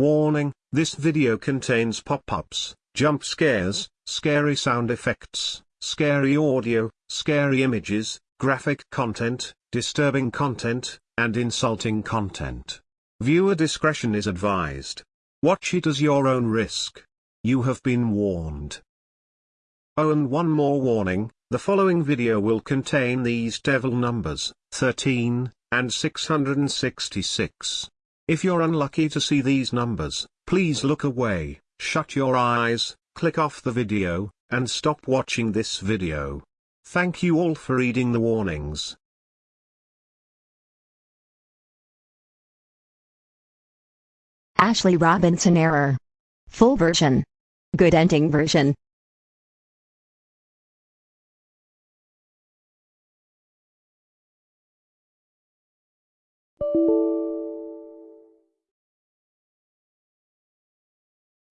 Warning, this video contains pop-ups, jump scares, scary sound effects, scary audio, scary images, graphic content, disturbing content, and insulting content. Viewer discretion is advised. Watch it as your own risk. You have been warned. Oh and one more warning, the following video will contain these devil numbers, 13, and 666. If you're unlucky to see these numbers, please look away, shut your eyes, click off the video, and stop watching this video. Thank you all for reading the warnings. Ashley Robinson error. Full version. Good ending version.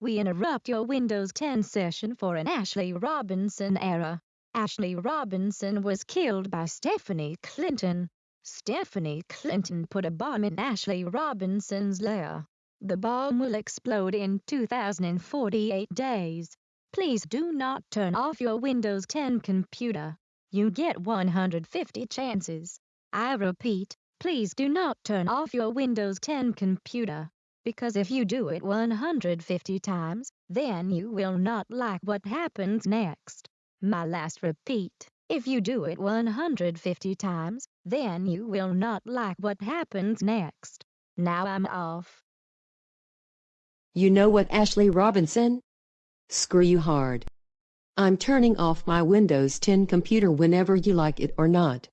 We interrupt your Windows 10 session for an Ashley Robinson error. Ashley Robinson was killed by Stephanie Clinton. Stephanie Clinton put a bomb in Ashley Robinson's lair. The bomb will explode in 2048 days. Please do not turn off your Windows 10 computer. You get 150 chances. I repeat, please do not turn off your Windows 10 computer because if you do it 150 times, then you will not like what happens next. My last repeat, if you do it 150 times, then you will not like what happens next. Now I'm off. You know what, Ashley Robinson? Screw you hard. I'm turning off my Windows 10 computer whenever you like it or not.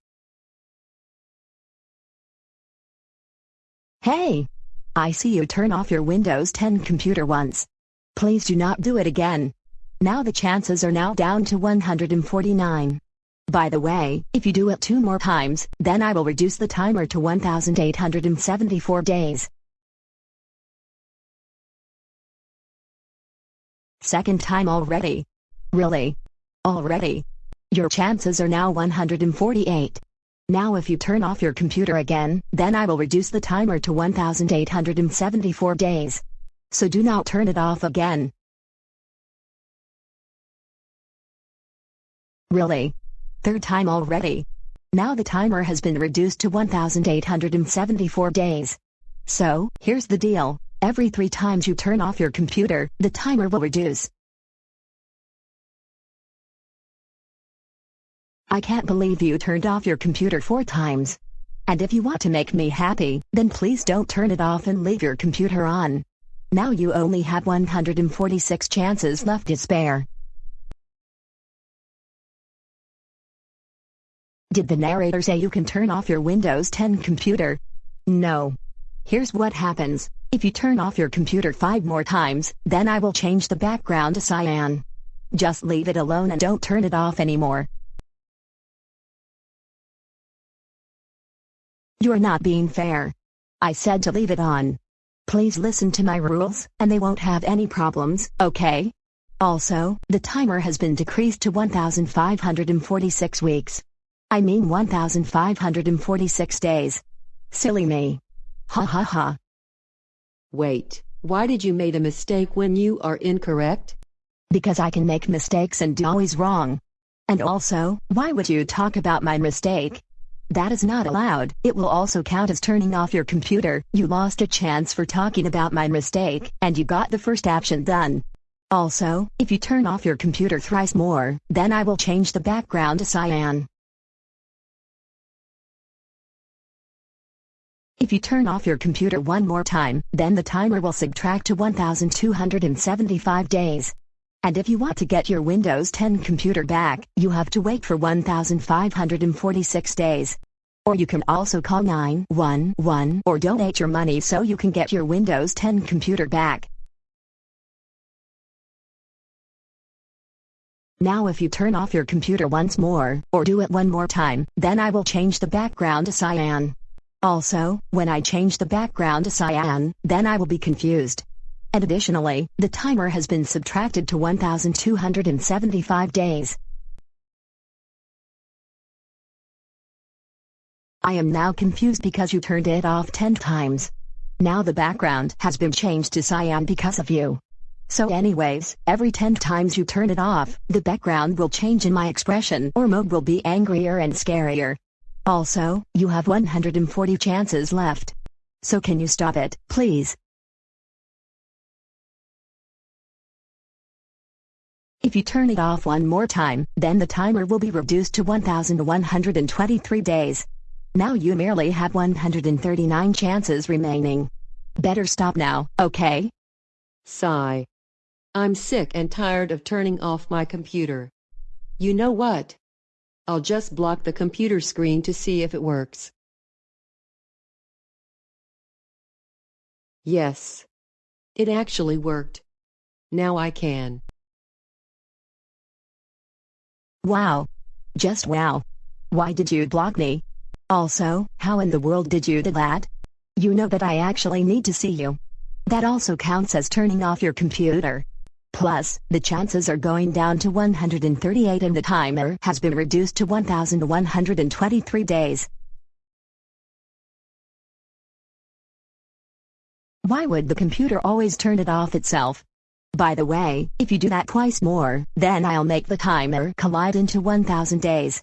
Hey! I see you turn off your Windows 10 computer once. Please do not do it again. Now the chances are now down to 149. By the way, if you do it two more times, then I will reduce the timer to 1,874 days. Second time already. Really? Already? Your chances are now 148. Now if you turn off your computer again, then I will reduce the timer to 1874 days. So do not turn it off again. Really? Third time already? Now the timer has been reduced to 1874 days. So, here's the deal, every three times you turn off your computer, the timer will reduce. I can't believe you turned off your computer four times. And if you want to make me happy, then please don't turn it off and leave your computer on. Now you only have 146 chances left to spare. Did the narrator say you can turn off your Windows 10 computer? No. Here's what happens. If you turn off your computer five more times, then I will change the background to cyan. Just leave it alone and don't turn it off anymore. You're not being fair. I said to leave it on. Please listen to my rules, and they won't have any problems, okay? Also, the timer has been decreased to 1,546 weeks. I mean 1,546 days. Silly me. Ha ha ha. Wait, why did you make a mistake when you are incorrect? Because I can make mistakes and do always wrong. And also, why would you talk about my mistake? That is not allowed. It will also count as turning off your computer. You lost a chance for talking about my mistake, and you got the first action done. Also, if you turn off your computer thrice more, then I will change the background to cyan. If you turn off your computer one more time, then the timer will subtract to 1275 days. And if you want to get your Windows 10 computer back, you have to wait for 1,546 days. Or you can also call 911 or donate your money so you can get your Windows 10 computer back. Now if you turn off your computer once more, or do it one more time, then I will change the background to cyan. Also, when I change the background to cyan, then I will be confused. And additionally, the timer has been subtracted to 1,275 days. I am now confused because you turned it off 10 times. Now the background has been changed to cyan because of you. So anyways, every 10 times you turn it off, the background will change in my expression or mode will be angrier and scarier. Also, you have 140 chances left. So can you stop it, please? If you turn it off one more time, then the timer will be reduced to 1123 days. Now you merely have 139 chances remaining. Better stop now, okay? Sigh. I'm sick and tired of turning off my computer. You know what? I'll just block the computer screen to see if it works. Yes. It actually worked. Now I can. Wow. Just wow. Why did you block me? Also, how in the world did you do that? You know that I actually need to see you. That also counts as turning off your computer. Plus, the chances are going down to 138 and the timer has been reduced to 1123 days. Why would the computer always turn it off itself? By the way, if you do that twice more, then I'll make the timer collide into 1000 days.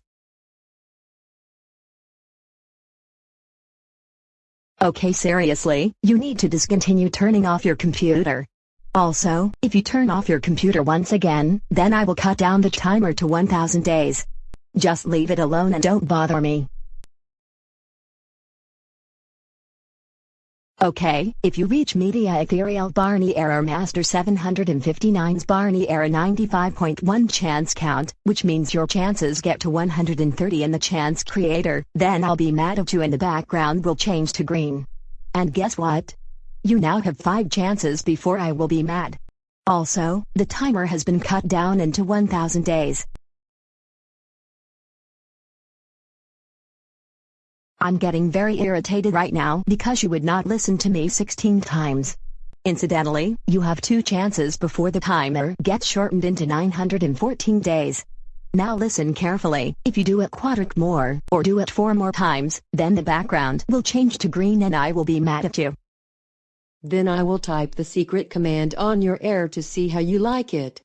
Okay seriously, you need to discontinue turning off your computer. Also, if you turn off your computer once again, then I will cut down the timer to 1000 days. Just leave it alone and don't bother me. Okay, if you reach Media Ethereal Barney Error Master 759's Barney Error 95.1 chance count, which means your chances get to 130 in the chance creator, then I'll be mad at you and the background will change to green. And guess what? You now have 5 chances before I will be mad. Also, the timer has been cut down into 1000 days. I'm getting very irritated right now because you would not listen to me 16 times. Incidentally, you have two chances before the timer gets shortened into 914 days. Now listen carefully, if you do it quadric more, or do it four more times, then the background will change to green and I will be mad at you. Then I will type the secret command on your air to see how you like it.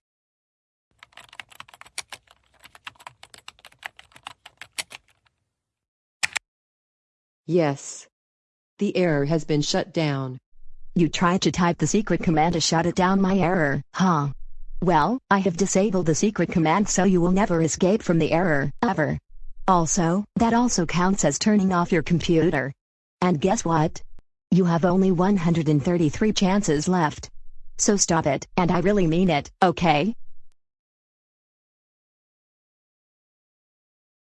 Yes. The error has been shut down. You tried to type the secret command to shut it down my error, huh? Well, I have disabled the secret command so you will never escape from the error, ever. Also, that also counts as turning off your computer. And guess what? You have only 133 chances left. So stop it, and I really mean it, okay?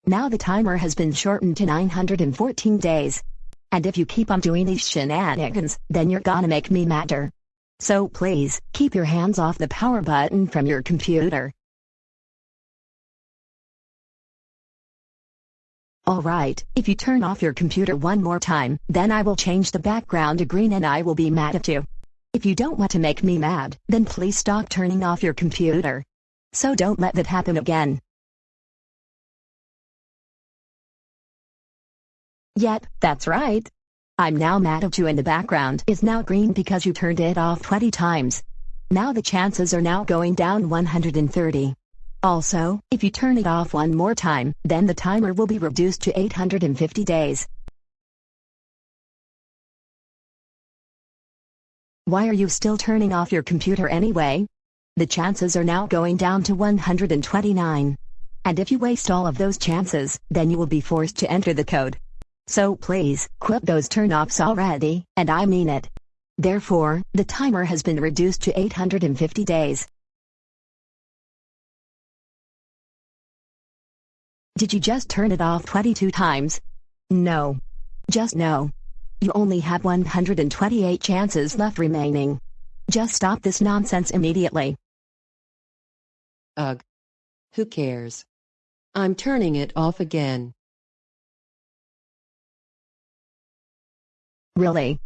Now the timer has been shortened to 914 days. And if you keep on doing these shenanigans, then you're gonna make me madder. So please, keep your hands off the power button from your computer. Alright, if you turn off your computer one more time, then I will change the background to green and I will be mad at you. If you don't want to make me mad, then please stop turning off your computer. So don't let that happen again. Yep, that's right. I'm now mad at you and the background is now green because you turned it off 20 times. Now the chances are now going down 130. Also, if you turn it off one more time, then the timer will be reduced to 850 days. Why are you still turning off your computer anyway? The chances are now going down to 129. And if you waste all of those chances, then you will be forced to enter the code. So please, quit those turn-offs already, and I mean it. Therefore, the timer has been reduced to 850 days. Did you just turn it off 22 times? No. Just no. You only have 128 chances left remaining. Just stop this nonsense immediately. Ugh. Who cares? I'm turning it off again. Really?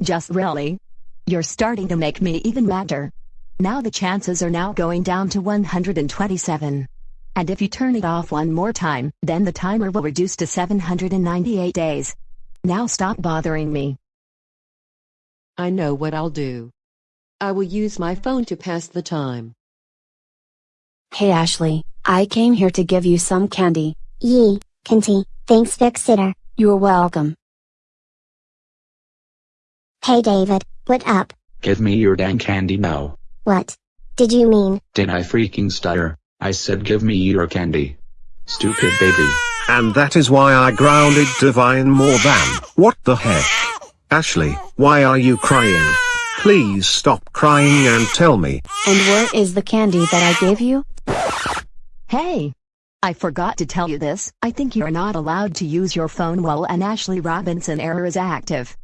Just really? You're starting to make me even madder. Now the chances are now going down to 127. And if you turn it off one more time, then the timer will reduce to 798 days. Now stop bothering me. I know what I'll do. I will use my phone to pass the time. Hey Ashley, I came here to give you some candy. Yee, Kinty, thanks Big Sitter. You're welcome. Hey David, what up? Give me your dang candy now. What? Did you mean? Did I freaking stutter? I said give me your candy. Stupid baby. And that is why I grounded Divine more than. What the heck? Ashley, why are you crying? Please stop crying and tell me. And where is the candy that I gave you? Hey! I forgot to tell you this, I think you're not allowed to use your phone while an Ashley Robinson error is active.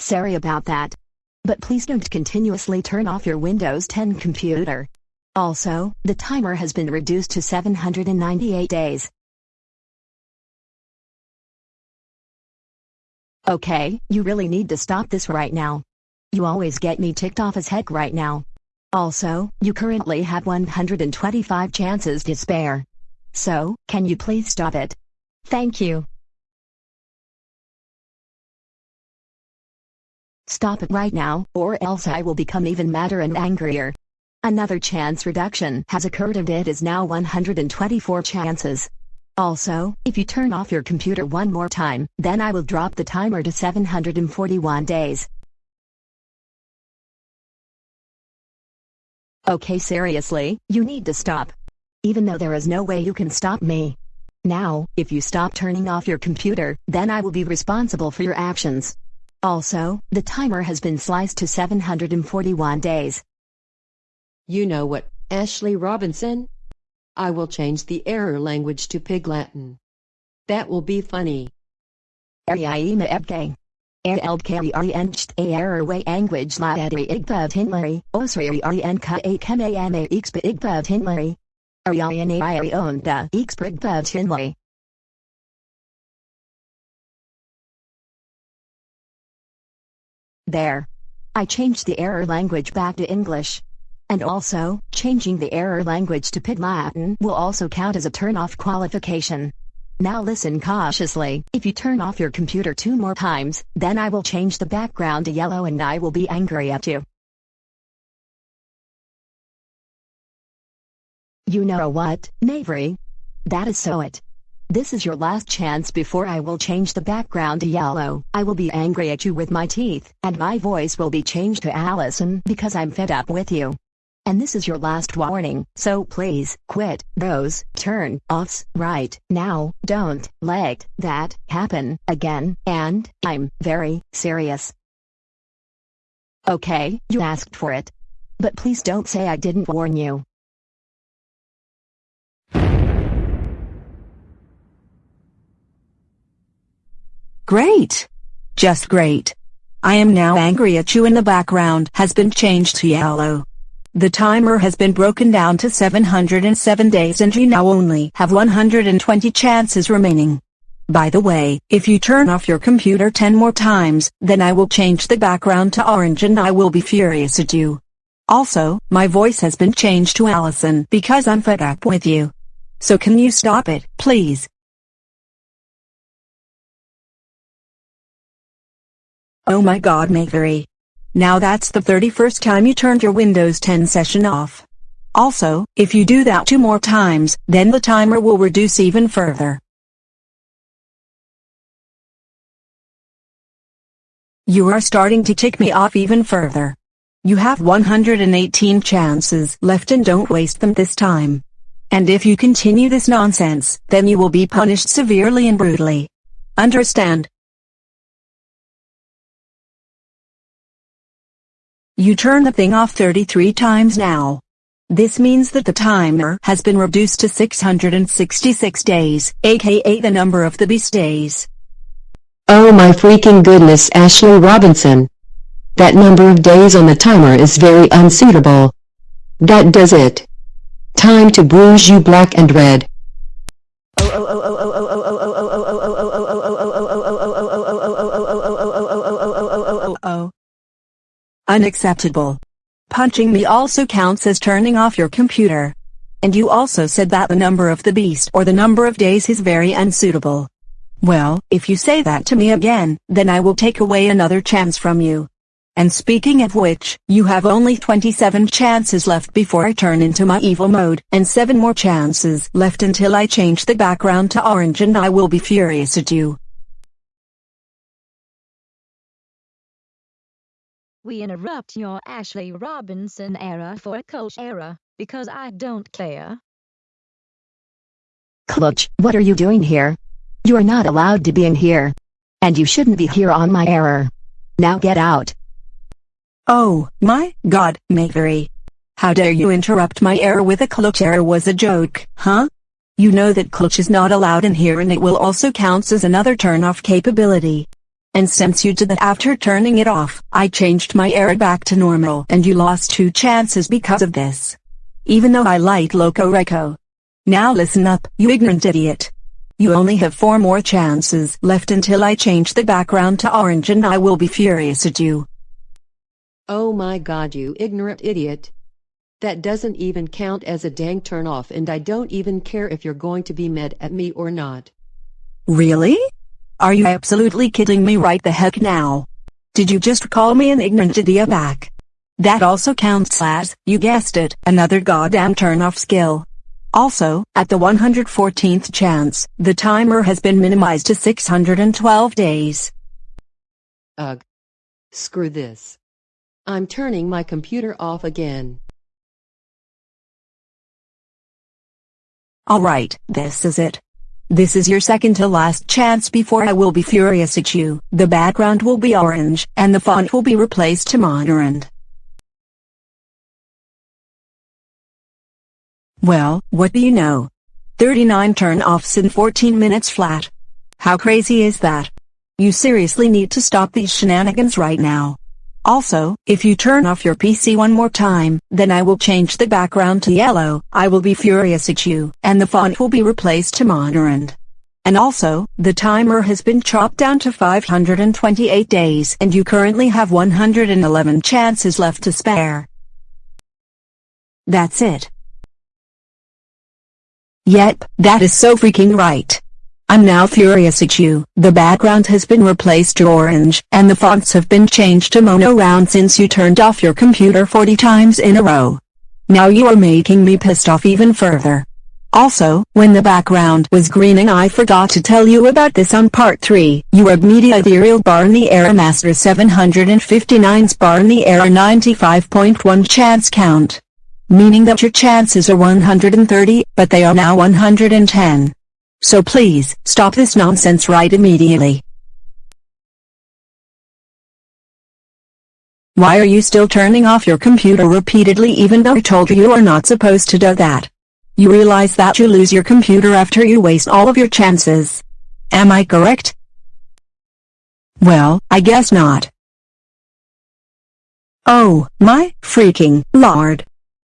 Sorry about that. But please don't continuously turn off your Windows 10 computer. Also, the timer has been reduced to 798 days. Okay, you really need to stop this right now. You always get me ticked off as heck right now. Also, you currently have 125 chances to spare. So, can you please stop it? Thank you. Stop it right now, or else I will become even madder and angrier. Another chance reduction has occurred and it is now 124 chances. Also, if you turn off your computer one more time, then I will drop the timer to 741 days. Okay seriously, you need to stop. Even though there is no way you can stop me. Now, if you stop turning off your computer, then I will be responsible for your actions. Also, the timer has been sliced to 741 days. You know what, Ashley Robinson? I will change the error language to Pig Latin. That will be funny. Ariaima ebke. Eldkari ariencht a error way language la adri igbav hinlari, osri a kemayame expa igbav hinlari. Ariane iri onda expa igbav hinlari. There. I changed the error language back to English. And also, changing the error language to Pig Latin will also count as a turn-off qualification. Now listen cautiously, if you turn off your computer two more times, then I will change the background to yellow and I will be angry at you. You know what, Mavery? That is so it. This is your last chance before I will change the background to yellow. I will be angry at you with my teeth, and my voice will be changed to Allison because I'm fed up with you. And this is your last warning, so please, quit those turn offs right now. Don't let that happen again, and I'm very serious. Okay, you asked for it. But please don't say I didn't warn you. Great. Just great. I am now angry at you and the background has been changed to yellow. The timer has been broken down to 707 days and you now only have 120 chances remaining. By the way, if you turn off your computer 10 more times, then I will change the background to orange and I will be furious at you. Also, my voice has been changed to Allison because I'm fed up with you. So can you stop it, please? Oh my god Mavery. Now that's the 31st time you turned your Windows 10 session off. Also, if you do that two more times, then the timer will reduce even further. You are starting to tick me off even further. You have 118 chances left and don't waste them this time. And if you continue this nonsense, then you will be punished severely and brutally. Understand? You turn the thing off 33 times now. This means that the timer has been reduced to 666 days, aka the number of the beast days. Oh my freaking goodness Ashley Robinson. That number of days on the timer is very unsuitable. That does it. Time to bruise you black and red. Oh. Unacceptable. Punching me also counts as turning off your computer. And you also said that the number of the beast or the number of days is very unsuitable. Well, if you say that to me again, then I will take away another chance from you. And speaking of which, you have only 27 chances left before I turn into my evil mode, and 7 more chances left until I change the background to orange and I will be furious at you. We interrupt your Ashley Robinson era for a coach era, because I don't care. Clutch, what are you doing here? You are not allowed to be in here. And you shouldn't be here on my error. Now get out. Oh, my God, Mavery. How dare you interrupt my error with a clutch error was a joke, huh? You know that clutch is not allowed in here and it will also counts as another turn-off capability. And since you did that after turning it off, I changed my error back to normal and you lost two chances because of this. Even though I like Loco Reco. Now listen up, you ignorant idiot. You only have four more chances left until I change the background to orange and I will be furious at you. Oh my god you ignorant idiot. That doesn't even count as a dang turn off and I don't even care if you're going to be mad at me or not. Really? Are you absolutely kidding me right the heck now? Did you just call me an ignorant idiot back? That also counts as, you guessed it, another goddamn turn off skill. Also, at the 114th chance, the timer has been minimized to 612 days. Ugh. Screw this. I'm turning my computer off again. Alright, this is it. This is your second to last chance before I will be furious at you. The background will be orange, and the font will be replaced to Monterand. Well, what do you know? 39 turn-offs in 14 minutes flat. How crazy is that? You seriously need to stop these shenanigans right now. Also, if you turn off your PC one more time, then I will change the background to yellow, I will be furious at you, and the font will be replaced to Monterand. And also, the timer has been chopped down to 528 days and you currently have 111 chances left to spare. That's it. Yep, that is so freaking right. I'm now furious at you. The background has been replaced to orange, and the fonts have been changed to mono round since you turned off your computer 40 times in a row. Now you are making me pissed off even further. Also, when the background was greening I forgot to tell you about this on part 3. You Your media ethereal Barney Error master 759 Barney Error 95.1 chance count meaning that your chances are 130, but they are now 110. So please, stop this nonsense right immediately. Why are you still turning off your computer repeatedly even though I told you you are not supposed to do that? You realize that you lose your computer after you waste all of your chances. Am I correct? Well, I guess not. Oh, my freaking lord.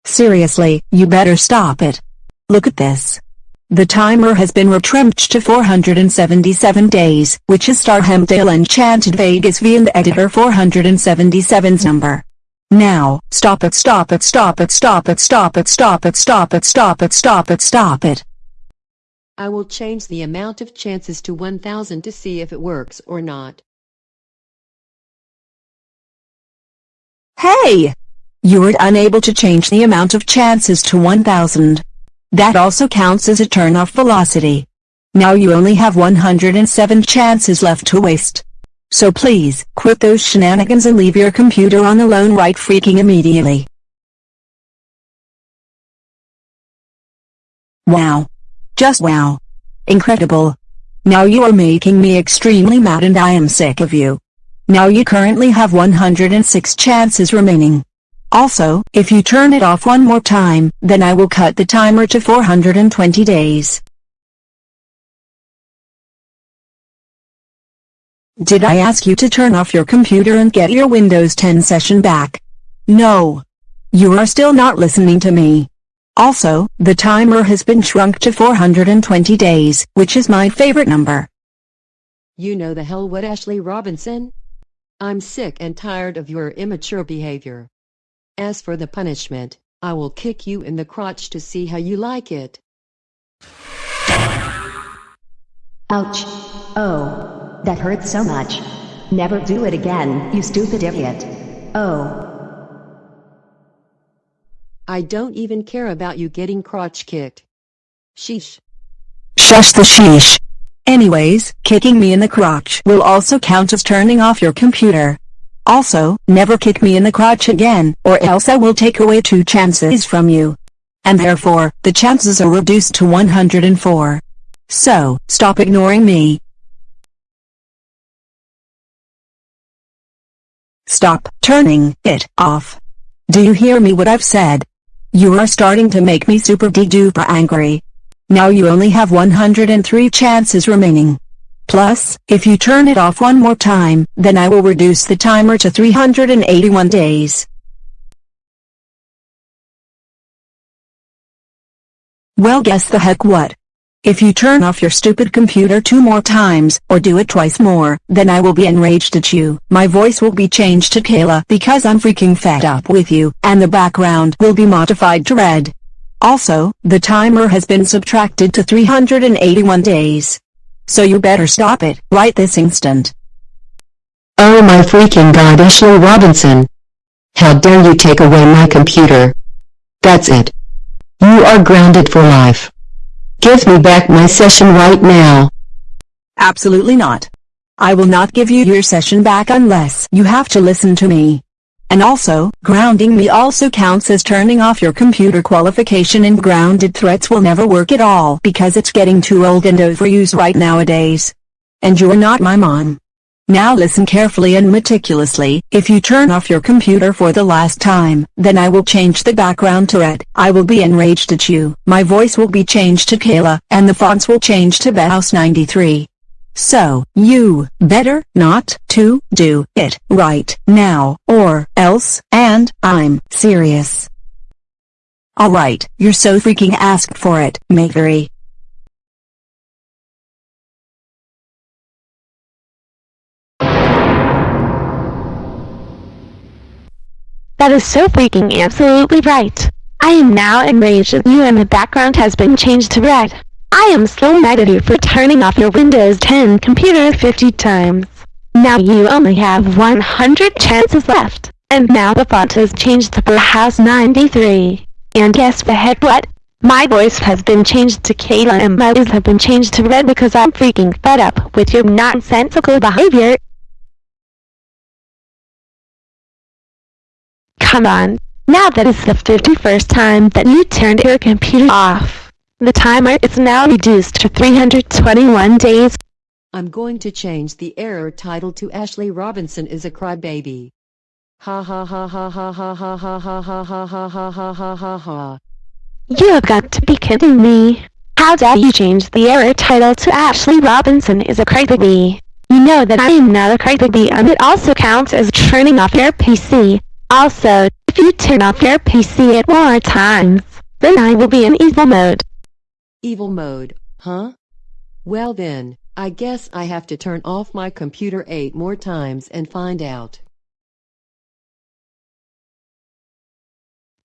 Seriously, you better stop it. Look at this. The timer has been retrenched to 477 days, which is Starhamdale Enchanted Vegas V and editor 477's number. Now, stop it stop it stop it stop it stop it stop it stop it stop it stop it stop it. I will change the amount of chances to 1000 to see if it works or not. Hey! You were unable to change the amount of chances to 1000. That also counts as a turn-off velocity. Now you only have 107 chances left to waste. So please, quit those shenanigans and leave your computer on alone right freaking immediately. Wow. Just wow. Incredible. Now you are making me extremely mad and I am sick of you. Now you currently have 106 chances remaining. Also, if you turn it off one more time, then I will cut the timer to 420 days. Did I ask you to turn off your computer and get your Windows 10 session back? No. You are still not listening to me. Also, the timer has been shrunk to 420 days, which is my favorite number. You know the hell what Ashley Robinson? I'm sick and tired of your immature behavior. As for the punishment, I will kick you in the crotch to see how you like it. Ouch. Oh. That hurts so much. Never do it again, you stupid idiot. Oh. I don't even care about you getting crotch kicked. Sheesh. Shush the sheesh. Anyways, kicking me in the crotch will also count as turning off your computer. Also, never kick me in the crotch again, or else I will take away two chances from you. And therefore, the chances are reduced to 104. So, stop ignoring me. Stop turning it off. Do you hear me what I've said? You are starting to make me super de-duper angry. Now you only have 103 chances remaining. Plus, if you turn it off one more time, then I will reduce the timer to 381 days. Well guess the heck what? If you turn off your stupid computer two more times, or do it twice more, then I will be enraged at you. My voice will be changed to Kayla because I'm freaking fed up with you, and the background will be modified to red. Also, the timer has been subtracted to 381 days. So you better stop it, right this instant. Oh my freaking god Ashley Robinson. How dare you take away my computer. That's it. You are grounded for life. Give me back my session right now. Absolutely not. I will not give you your session back unless you have to listen to me. And also, grounding me also counts as turning off your computer qualification and grounded threats will never work at all because it's getting too old and overused right nowadays. And you're not my mom. Now listen carefully and meticulously, if you turn off your computer for the last time, then I will change the background to red. I will be enraged at you. My voice will be changed to Kayla, and the fonts will change to Bauhaus 93. So, you better not to do it right now, or else, and I'm serious. Alright, you're so freaking asked for it, Mavery. That is so freaking absolutely right. I am now enraged at you and the background has been changed to red. I am so mad at you for turning off your Windows 10 computer 50 times. Now you only have 100 chances left, and now the font has changed to House 93. And guess the heck what? My voice has been changed to Kayla and my eyes have been changed to red because I'm freaking fed up with your nonsensical behavior. Come on. Now that is the 51st time that you turned your computer off. The timer is now reduced to 321 days. I'm going to change the error title to Ashley Robinson is a crybaby. Ha ha ha ha ha ha ha ha ha ha ha ha ha ha ha ha ha. You have got to be kidding me. How dare you change the error title to Ashley Robinson is a crybaby. You know that I am not a crybaby and it also counts as turning off your PC. Also, if you turn off your PC at more times, then I will be in evil mode. Evil mode, huh? Well then, I guess I have to turn off my computer eight more times and find out.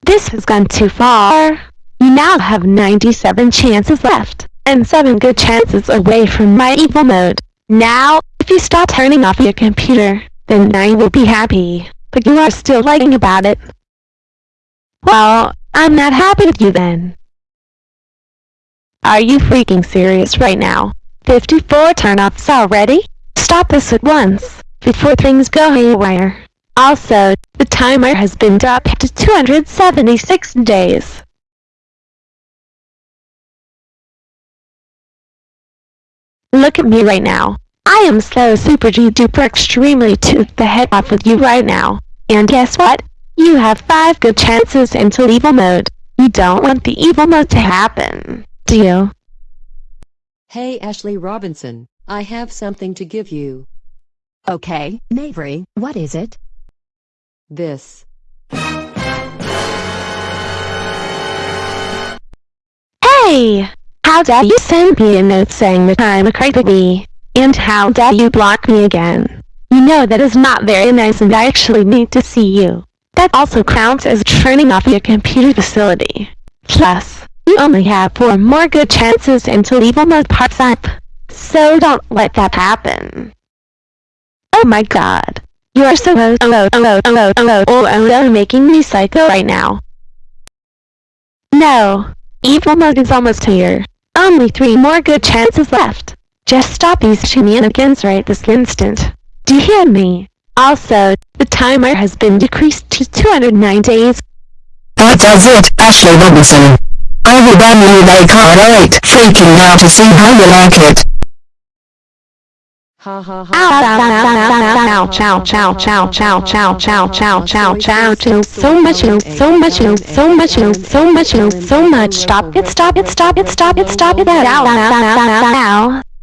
This has gone too far. You now have 97 chances left, and 7 good chances away from my evil mode. Now, if you stop turning off your computer, then I will be happy but you are still lying about it. Well, I'm not happy with you then. Are you freaking serious right now? 54 turn-offs already? Stop this at once, before things go haywire. Also, the timer has been dropped to 276 days. Look at me right now. I am so super duper extremely to the head off with you right now. And guess what? You have 5 good chances into evil mode. You don't want the evil mode to happen, do you? Hey Ashley Robinson, I have something to give you. Okay, Mavery, what is it? This. Hey! How dare you send me a note saying that I'm a crybaby? And how dare you block me again? You know that is not very nice and I actually need to see you. That also counts as turning off your computer facility. Plus, you only have four more good chances until evil mode pops up. So don't let that happen. Oh my god. You are so low, low, low, low, oh low, low, making me psycho right now. No. Evil mode is almost here. Only three more good chances left. Just stop these shenanigans right this instant. Do you hear me? Also, the timer has been decreased to 209 days. That does it, Ashley Robinson. I will ban you like alright, freaking out to see how you like it. Ha ha ha. Ow, chow, chow, chow, chow, chow, chow, chow, chow, chow, chow, so much, so much, so much, so much, so much, stop it, stop it, stop it, stop it, stop it, ow, ow, ow, ow, ow.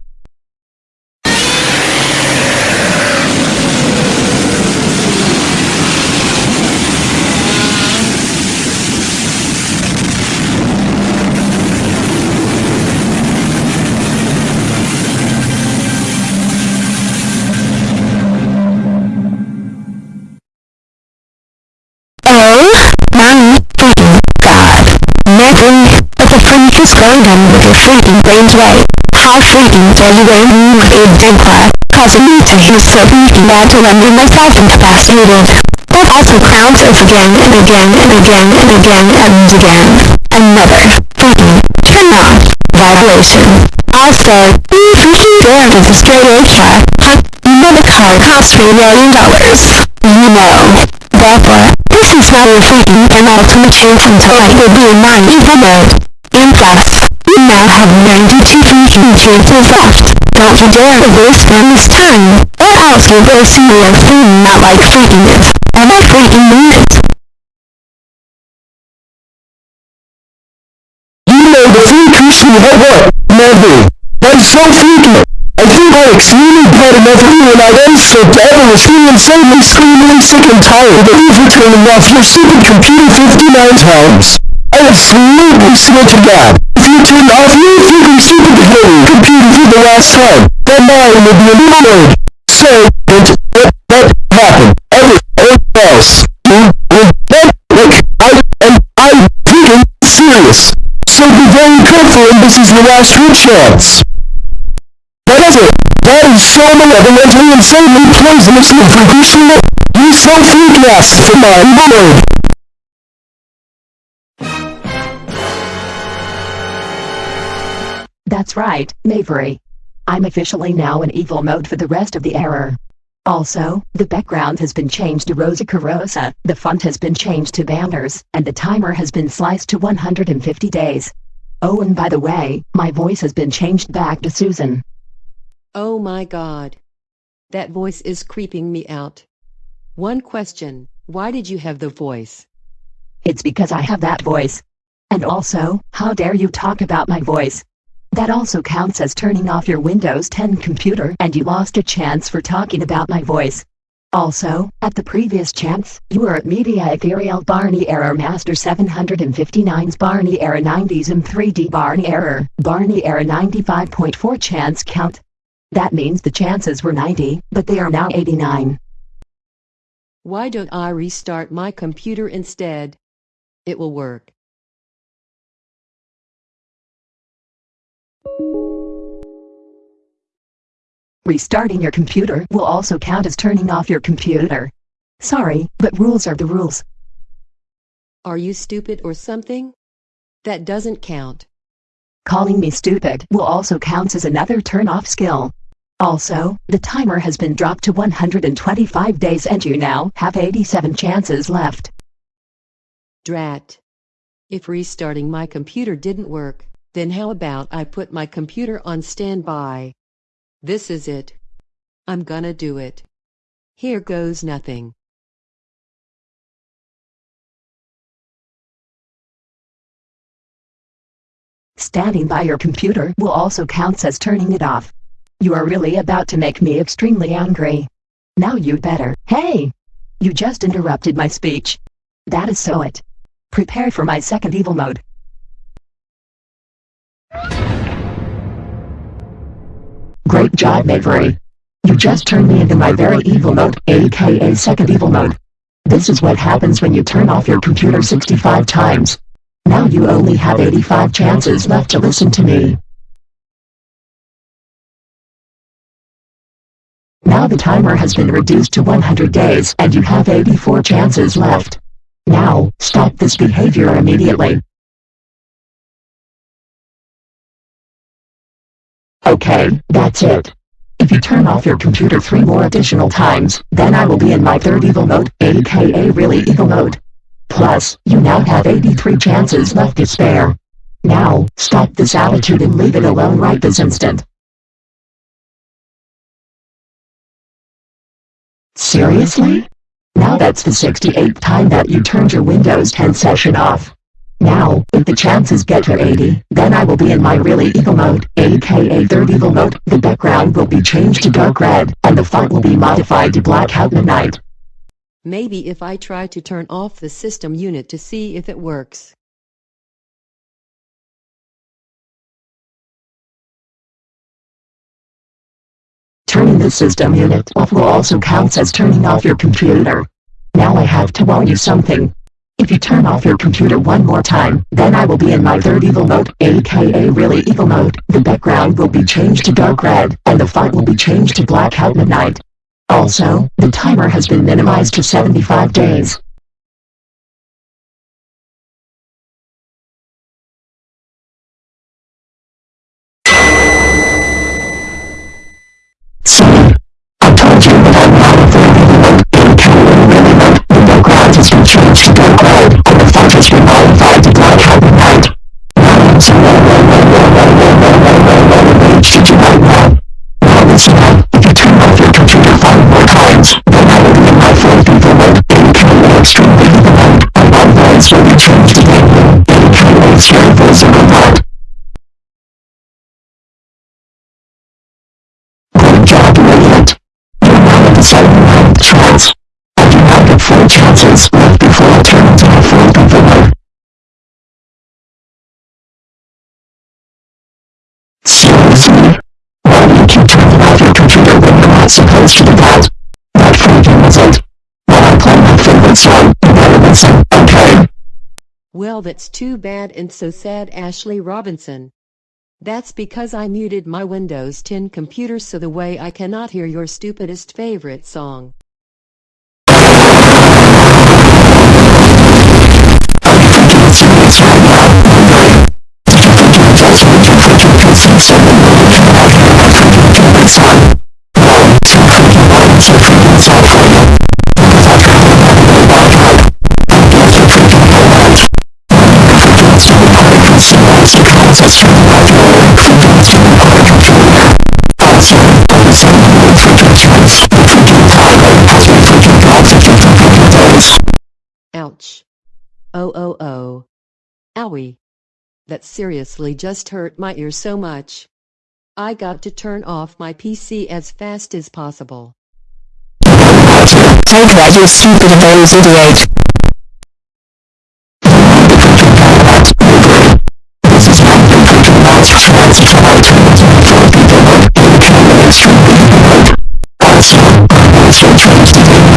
Freak is going on with your freaking brains right? How freaking dare you with a Dempla, causing me to feel so freaking bad to render myself incapacitated. That also counts as again and again and again and again and again. Another freaking turn off violation. Also, you freaking dare to destroy Asia. Huh? You know the car costs three million dollars. You know. Therefore, this is not your freaking penultimate chance until I will be in my evil mode. And you now have 92 freaking chances left. Don't you dare waste them this time, or else you will see your thing not like freaking it. And I freaking mean it. You know the freak Krishna what what? Never. That's so freaking. I enough of you and I then slipped ever was feeling insanely screaming sick and tired of you turning off your stupid computer 59 times. I absolutely swear to God, if you turn off your freaking stupid hairy computer for the last time, then mine will be eliminated. So, don't let that happen ever or else. You will get like I am I'm freaking serious. So be very careful and this is your last true chance. That is it. That is so poisonously freakishly You so ass for my lord. That's right, Mavery. I'm officially now in evil mode for the rest of the error. Also, the background has been changed to Rosa Carosa, the font has been changed to banners, and the timer has been sliced to 150 days. Oh and by the way, my voice has been changed back to Susan. Oh my god. That voice is creeping me out. One question, why did you have the voice? It's because I have that voice. And also, how dare you talk about my voice? That also counts as turning off your Windows 10 computer and you lost a chance for talking about my voice. Also, at the previous chance, you were at Media Ethereal Barney Error Master 759's Barney Error 90s and 3D Barney Error, Barney Error 95.4 chance count. That means the chances were 90, but they are now 89. Why don't I restart my computer instead? It will work. Restarting your computer will also count as turning off your computer. Sorry, but rules are the rules. Are you stupid or something? That doesn't count. Calling me stupid will also count as another turn-off skill. Also, the timer has been dropped to 125 days and you now have 87 chances left. Drat. If restarting my computer didn't work, then how about I put my computer on standby? This is it. I'm gonna do it. Here goes nothing. Standing by your computer will also count as turning it off. You are really about to make me extremely angry. Now you better. Hey! You just interrupted my speech. That is so it. Prepare for my second evil mode. Great job, Mavery. You just turned me into my very evil mode, aka second evil mode. This is what happens when you turn off your computer 65 times. Now you only have 85 chances left to listen to me. Now the timer has been reduced to 100 days and you have 84 chances left. Now, stop this behavior immediately. Okay, that's it. If you turn off your computer three more additional times, then I will be in my third evil mode, aka really evil mode. Plus, you now have 83 chances left to spare. Now, stop this attitude and leave it alone right this instant. Seriously? Now that's the 68th time that you turned your Windows 10 session off. Now, if the chances get to 80, then I will be in my really evil mode, aka third evil mode, the background will be changed to dark red, and the font will be modified to blackout midnight. Maybe if I try to turn off the system unit to see if it works. Turning the system unit off will also count as turning off your computer. Now I have to warn you something. If you turn off your computer one more time, then I will be in my third evil mode, aka really evil mode. The background will be changed to dark red, and the font will be changed to blackout midnight. Also, the timer has been minimized to 75 days. Well that's too bad and so sad Ashley Robinson. That's because I muted my Windows 10 computer so the way I cannot hear your stupidest favorite song. Ouch. Oh oh oh. Owie. That seriously just hurt my ear so much. I got to turn off my PC as fast as possible. Take that, you stupid nose idiot. Also, I was your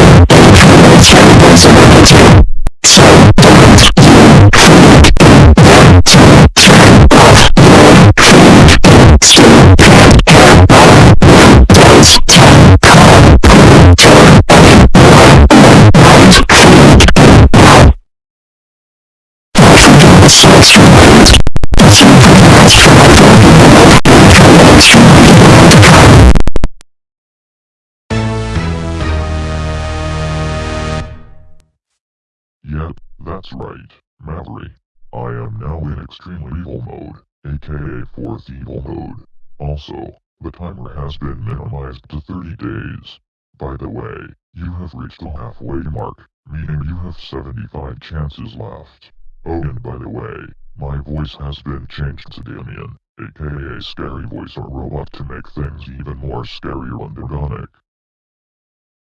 that's right, Mallory. I am now in extremely evil mode, aka fourth evil mode. Also, the timer has been minimized to 30 days. By the way, you have reached the halfway mark, meaning you have 75 chances left. Oh and by the way, my voice has been changed to Damien, aka Scary Voice or Robot to make things even more scarier and organic.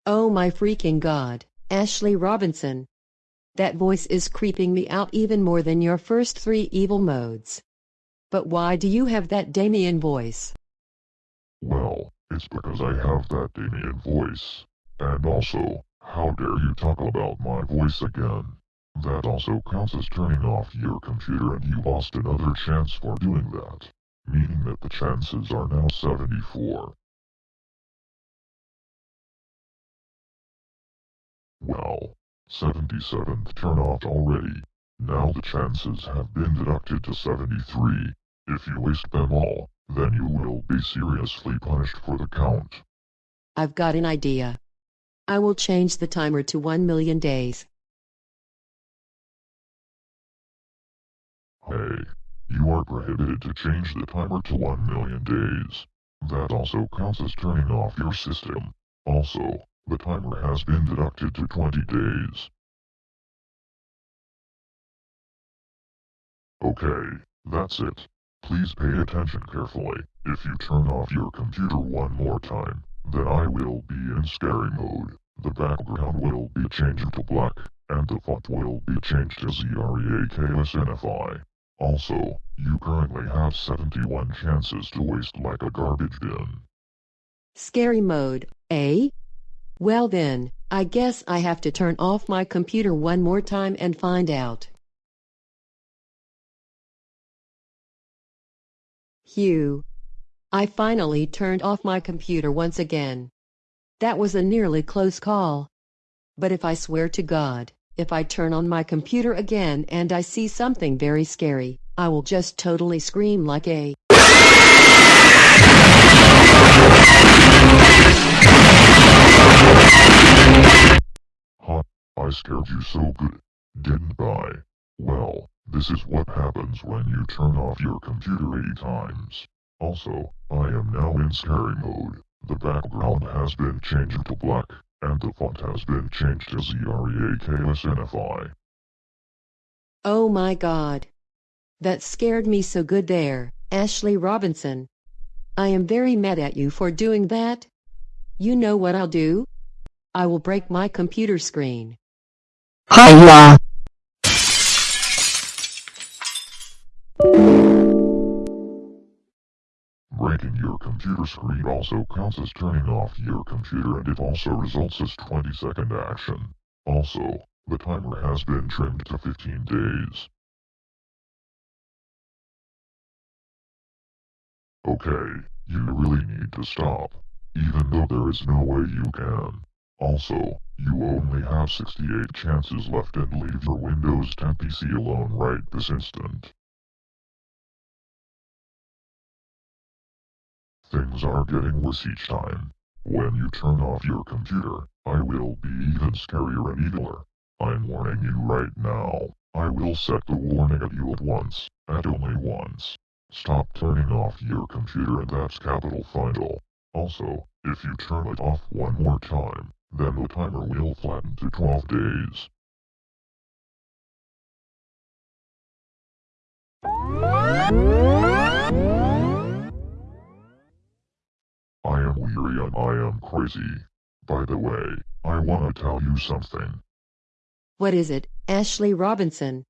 Oh my freaking god, Ashley Robinson. That voice is creeping me out even more than your first three evil modes. But why do you have that Damien voice? Well, it's because I have that Damien voice. And also, how dare you talk about my voice again? That also counts as turning off your computer and you lost another chance for doing that. Meaning that the chances are now 74. Well, 77th turn off already. Now the chances have been deducted to 73. If you waste them all, then you will be seriously punished for the count. I've got an idea. I will change the timer to 1 million days. Hey, you are prohibited to change the timer to 1 million days. That also counts as turning off your system. Also, the timer has been deducted to 20 days. Okay, that's it. Please pay attention carefully. If you turn off your computer one more time, then I will be in scary mode. The background will be changed to black, and the font will be changed to ZREAKSNFI. Also, you currently have 71 chances to waste like a garbage bin. Scary mode, eh? Well then, I guess I have to turn off my computer one more time and find out. Hugh. I finally turned off my computer once again. That was a nearly close call. But if I swear to God, if I turn on my computer again and I see something very scary, I will just totally scream like a I scared you so good, didn't I? Well, this is what happens when you turn off your computer 80 times. Also, I am now in scary mode. The background has been changed to black, and the font has been changed to ZREAKSNFI. Oh my god. That scared me so good there, Ashley Robinson. I am very mad at you for doing that. You know what I'll do? I will break my computer screen. Hiya! Breaking your computer screen also counts as turning off your computer and it also results as 20 second action. Also, the timer has been trimmed to 15 days. Okay, you really need to stop. Even though there is no way you can. Also, you only have 68 chances left and leave your Windows 10 PC alone right this instant. Things are getting worse each time. When you turn off your computer, I will be even scarier and eviler. I'm warning you right now. I will set the warning at you at once, at only once. Stop turning off your computer and that's capital final. Also, if you turn it off one more time, then the timer will flatten to 12 days. I am weary and I am crazy. By the way, I wanna tell you something. What is it, Ashley Robinson?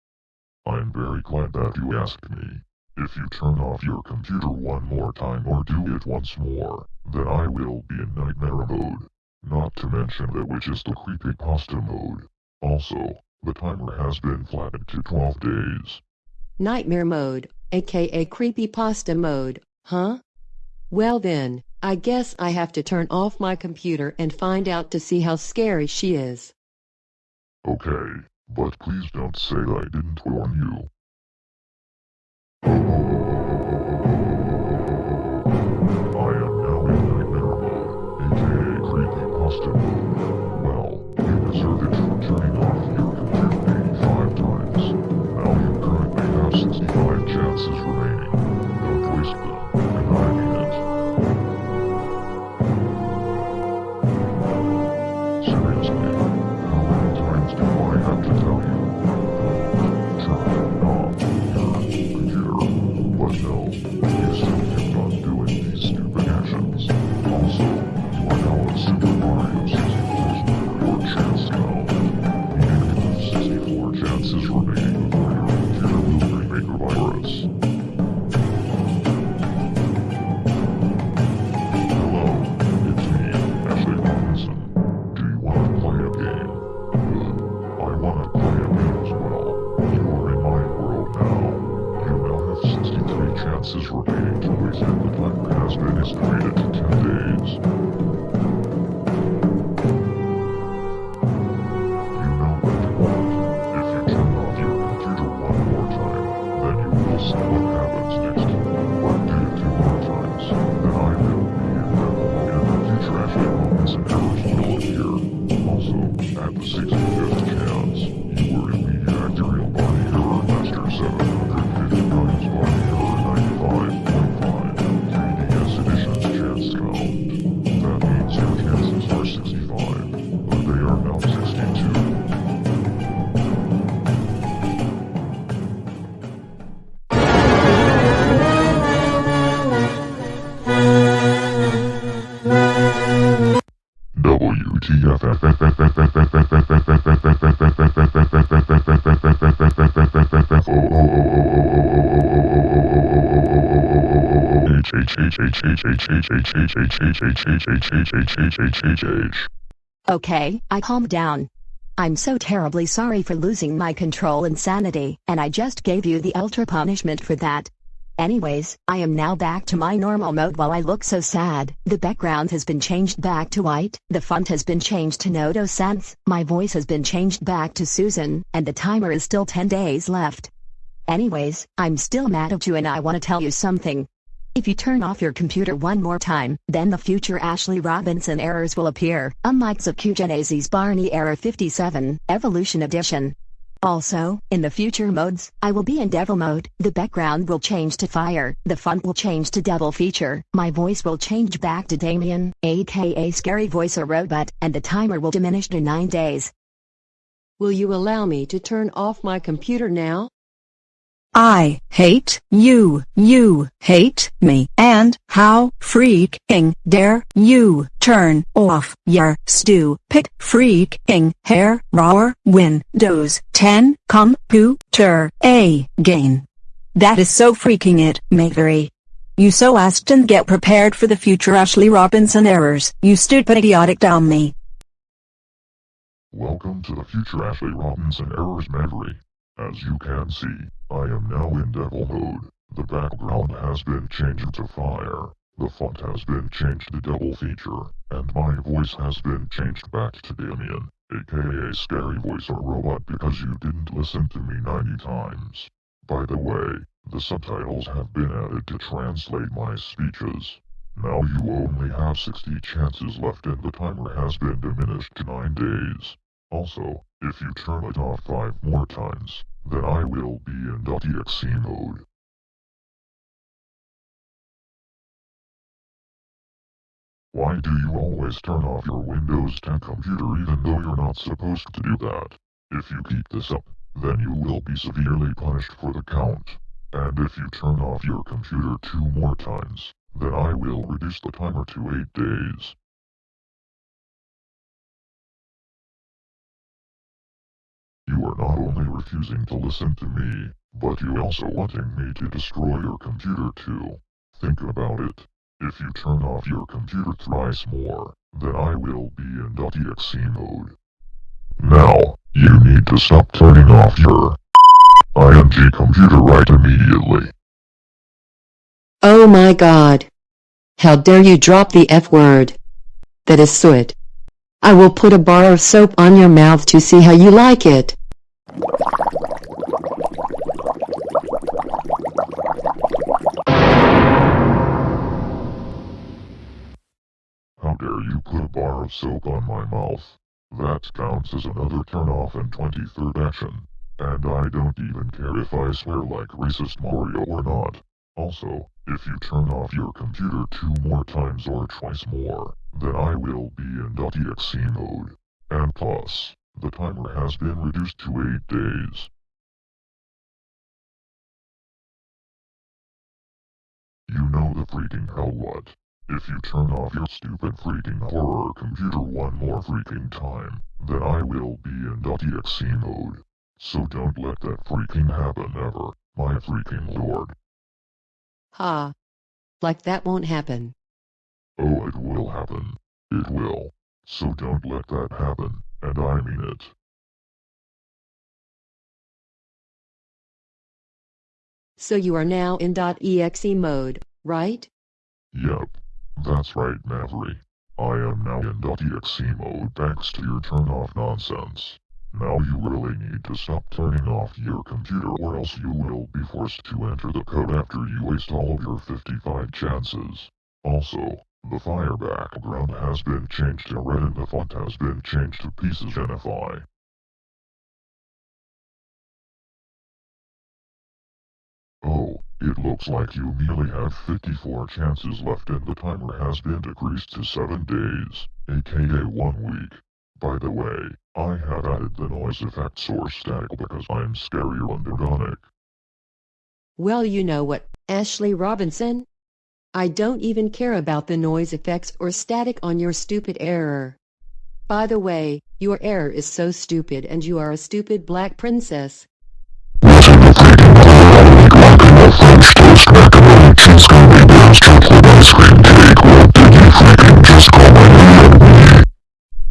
I'm very glad that you asked me. If you turn off your computer one more time or do it once more, then I will be in nightmare mode. Not to mention that which is the creepypasta mode. Also, the timer has been flattened to 12 days. Nightmare mode, aka creepypasta mode, huh? Well then, I guess I have to turn off my computer and find out to see how scary she is. Okay, but please don't say I didn't warn you. Okay, I calmed down. I'm so terribly sorry for losing my control and sanity, and I just gave you the ultra punishment for that. Anyways, I am now back to my normal mode while I look so sad. The background has been changed back to white, the font has been changed to Noto Sans, my voice has been changed back to Susan, and the timer is still 10 days left. Anyways, I'm still mad at you and I want to tell you something. If you turn off your computer one more time, then the future Ashley Robinson errors will appear, unlike Zakugenese's Barney Error 57, Evolution Edition. Also, in the future modes, I will be in Devil mode, the background will change to Fire, the font will change to Devil Feature, my voice will change back to Damien, aka Scary Voice or Robot, and the timer will diminish to 9 days. Will you allow me to turn off my computer now? I hate you, you hate me, and how freaking dare you turn off your stupid freaking hair roar Windows 10 computer again. That is so freaking it, Mavery. You so asked and get prepared for the future Ashley Robinson errors, you stupid idiotic dummy. Welcome to the future Ashley Robinson Errors Maverick. As you can see, I am now in Devil mode. The background has been changed to fire. The font has been changed to Devil feature, and my voice has been changed back to Damien, aka Scary Voice or Robot because you didn't listen to me 90 times. By the way, the subtitles have been added to translate my speeches. Now you only have 60 chances left and the timer has been diminished to 9 days. Also, if you turn it off 5 more times, then I will be in .exe mode. Why do you always turn off your Windows 10 computer even though you're not supposed to do that? If you keep this up, then you will be severely punished for the count. And if you turn off your computer two more times, then I will reduce the timer to 8 days. You are not only refusing to listen to me, but you also wanting me to destroy your computer too. Think about it. If you turn off your computer thrice more, then I will be in .exe mode. Now, you need to stop turning off your ING computer right immediately. Oh my god. How dare you drop the F word. That is soot. I will put a bar of soap on your mouth to see how you like it. How dare you put a bar of soap on my mouth? That counts as another turn off in 23rd action. And I don't even care if I swear like racist Mario or not. Also, if you turn off your computer two more times or twice more, then I will be in .exe mode. And plus, the timer has been reduced to 8 days. You know the freaking hell what. If you turn off your stupid freaking horror computer one more freaking time, then I will be in .exe mode. So don't let that freaking happen ever, my freaking lord. Ha. Like that won't happen. Oh, it will happen. It will. So don't let that happen, and I mean it. So you are now in .exe mode, right? Yep. That's right, Maverick. I am now in .exe mode thanks to your turn off nonsense. Now you really need to stop turning off your computer or else you will be forced to enter the code after you waste all of your 55 chances. Also, The fire background has been changed to red and the font has been changed to pieces NFI. Oh, it looks like you merely have 54 chances left and the timer has been decreased to 7 days, aka 1 week. By the way, I have added the noise effect source static because I'm scarier and. Well you know what, Ashley Robinson? I don't even care about the noise effects or static on your stupid error. By the way, your error is so stupid and you are a stupid black princess.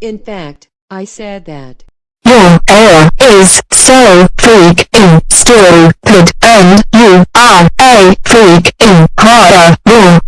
In fact, I said that. Your error is so freaking stupid and you are a freaking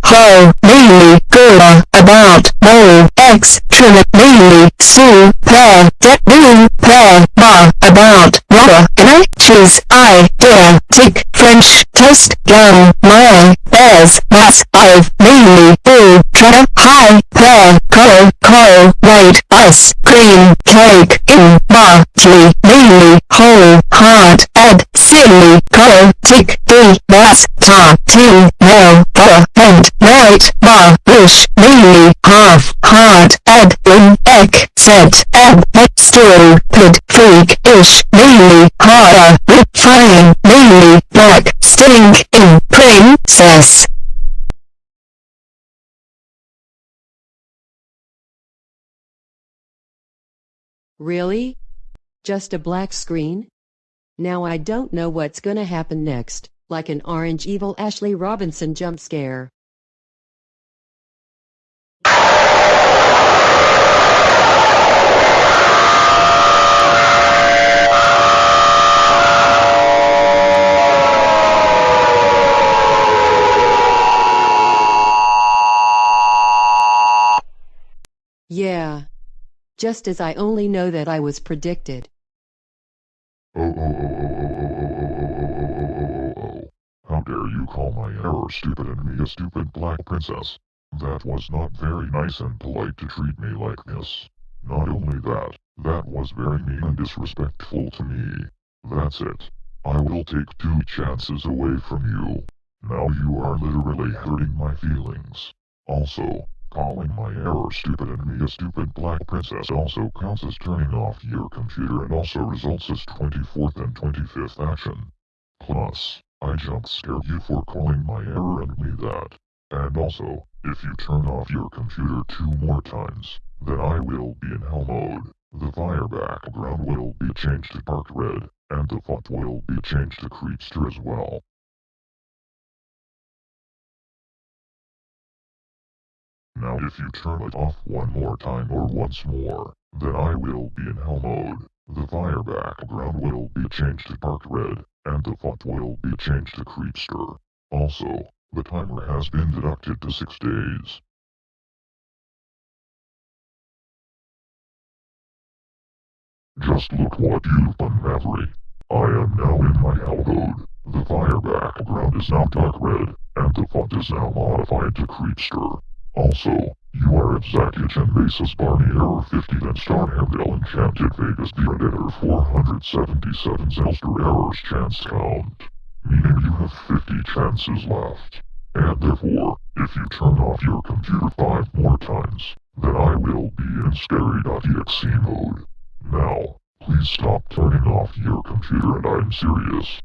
ho, mainly, gura, about, mo, x, trim, mainly, su, per, de, mu, per, ma, about, rubber, and I, I, dare, tick, French, toast, gum, my, bears, mass, I've, mainly, do, try, high, per, call call white, ice, cream, cake, in, ma, tea, mainly, whole, hard, ed, silly, follow, tick, the bass, ta, ting, no, the, and, night, ba, wish, Really, half, hard, ed, in, ek, set, eb, still, pid, freak, ish, me, hara, rip, fine, really black, stink, in, princess. Really? Just a black screen? Now I don't know what's gonna happen next, like an orange evil Ashley Robinson jump scare. Yeah. Just as I only know that I was predicted. Oh, oh, oh, oh, oh, oh, oh, oh, oh, oh, oh, oh, oh. How dare you call my error stupid and me a stupid black princess? That was not very nice and polite to treat me like this. Not only that, that was very mean and disrespectful to me. That's it. I will take two chances away from you. Now you are literally hurting my feelings. Also, Calling my error stupid and me a stupid black princess also counts as turning off your computer and also results as 24th and 25th action. Plus, I jump scare you for calling my error and me that. And also, if you turn off your computer two more times, then I will be in hell mode. The fire background will be changed to dark red, and the font will be changed to Creepster as well. Now if you turn it off one more time or once more, then I will be in hell mode. The fire background will be changed to dark red, and the font will be changed to Creepster. Also, the timer has been deducted to 6 days. Just look what you've done, Maverick. I am now in my hell mode. The fire background is now dark red, and the font is now modified to Creepster. Also, you are at Zakich and Mesa's Barney Error 50 then Starhamdale Enchanted Vegas the Editor 477 Zelster Errors Chance Count. Meaning you have 50 chances left. And therefore, if you turn off your computer 5 more times, then I will be in scary.exe mode. Now, please stop turning off your computer and I'm serious.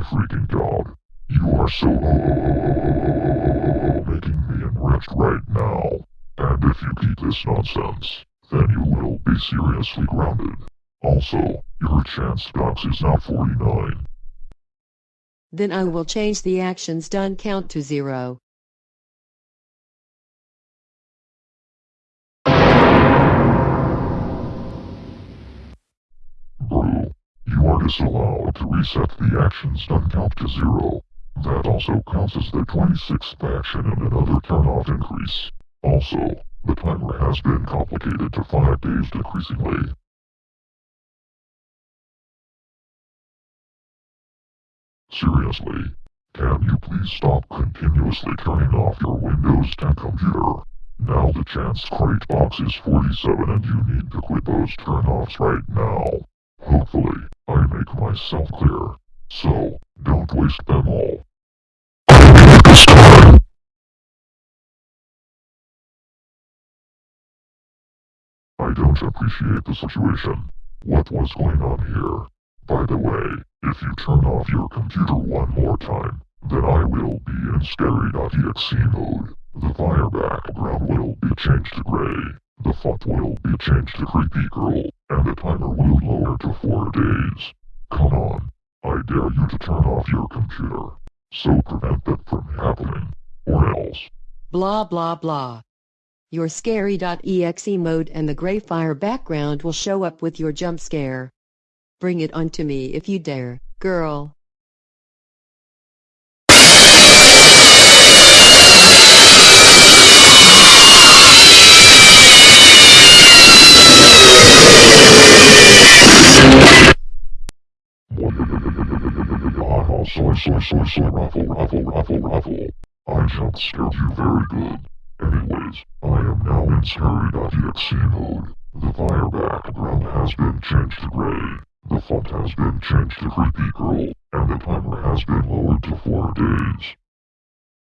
Freaking god. You are so making me enriched right now. And if you keep this nonsense, then you will be seriously grounded. Also, your chance docs is now 49. Then I will change the actions done count to zero. You are to reset the actions done count to zero. That also counts as the 26th action and another turn-off increase. Also, the timer has been complicated to 5 days decreasingly. Seriously, can you please stop continuously turning off your Windows 10 computer? Now the chance crate box is 47 and you need to quit those turn-offs right now. Hopefully, I make myself clear. So, don't waste them all. I don't appreciate the situation. What was going on here? By the way, if you turn off your computer one more time, then I will be in scary.exe mode. The fire background will be changed to gray, the font will be changed to creepy girl, and the timer will lower to 4 days. Come on, I dare you to turn off your computer. So prevent that from happening, or else. Blah blah blah. Your scary.exe mode and the gray fire background will show up with your jump scare. Bring it on to me if you dare, girl. Ah, soy, soy, soy, soy, ruffle, ruffle, ruffle, ruffle. I jump scared you very good. Anyways, I am now in scary.exe mode. The fire background has been changed to gray. The font has been changed to creepy girl, and the timer has been lowered to 4 days.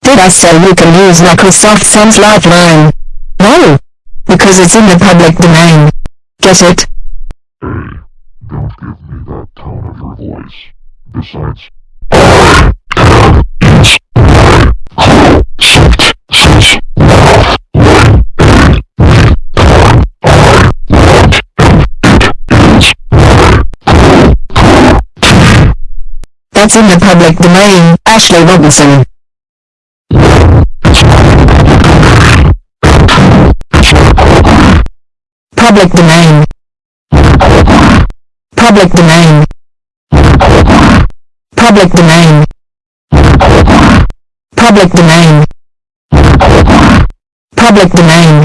Did I say you can use Microsoft Sans Lifeline? No! Because it's in the public domain. Get it? Hey, don't give me that tone of your voice. That's in the public domain, Ashley Robinson. Public domain. Public domain. Public domain. Public domain. Public domain.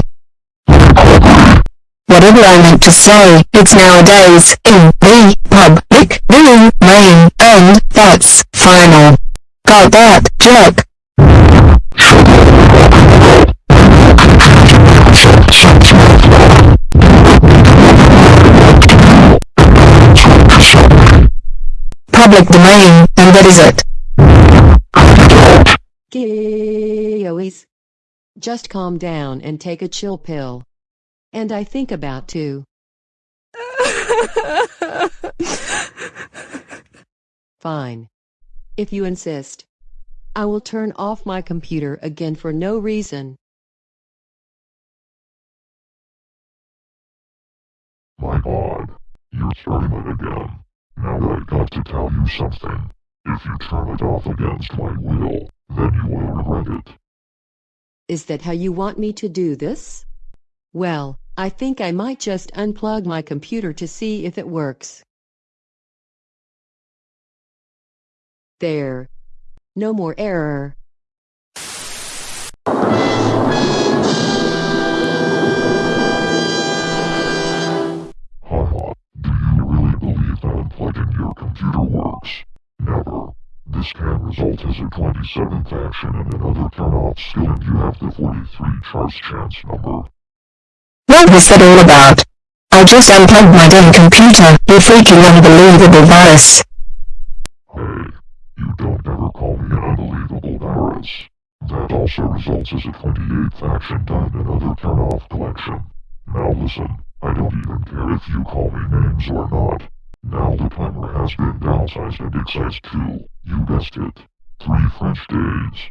Whatever I meant to say, it's nowadays in the public domain, and that's final. Got that, jerk? Public domain, and that is it. Gillies. Just calm down and take a chill pill. And I think about too. Fine. If you insist. I will turn off my computer again for no reason. my god, you're starting it again. Now I got to tell you something. If you turn it off against my will, then you will regret it. Is that how you want me to do this? Well, I think I might just unplug my computer to see if it works. There. No more error. Never. This can result as a 27th action and another turn-off skill and you have the 43 charge chance number. What was that all about? I just unplugged my damn computer, you freaking unbelievable virus. Hey, you don't ever call me an unbelievable virus. That also results as a 28th action done and another turn-off collection. Now listen, I don't even care if you call me names or not. Now the timer has been downsized and excised to, you guessed it, three French days.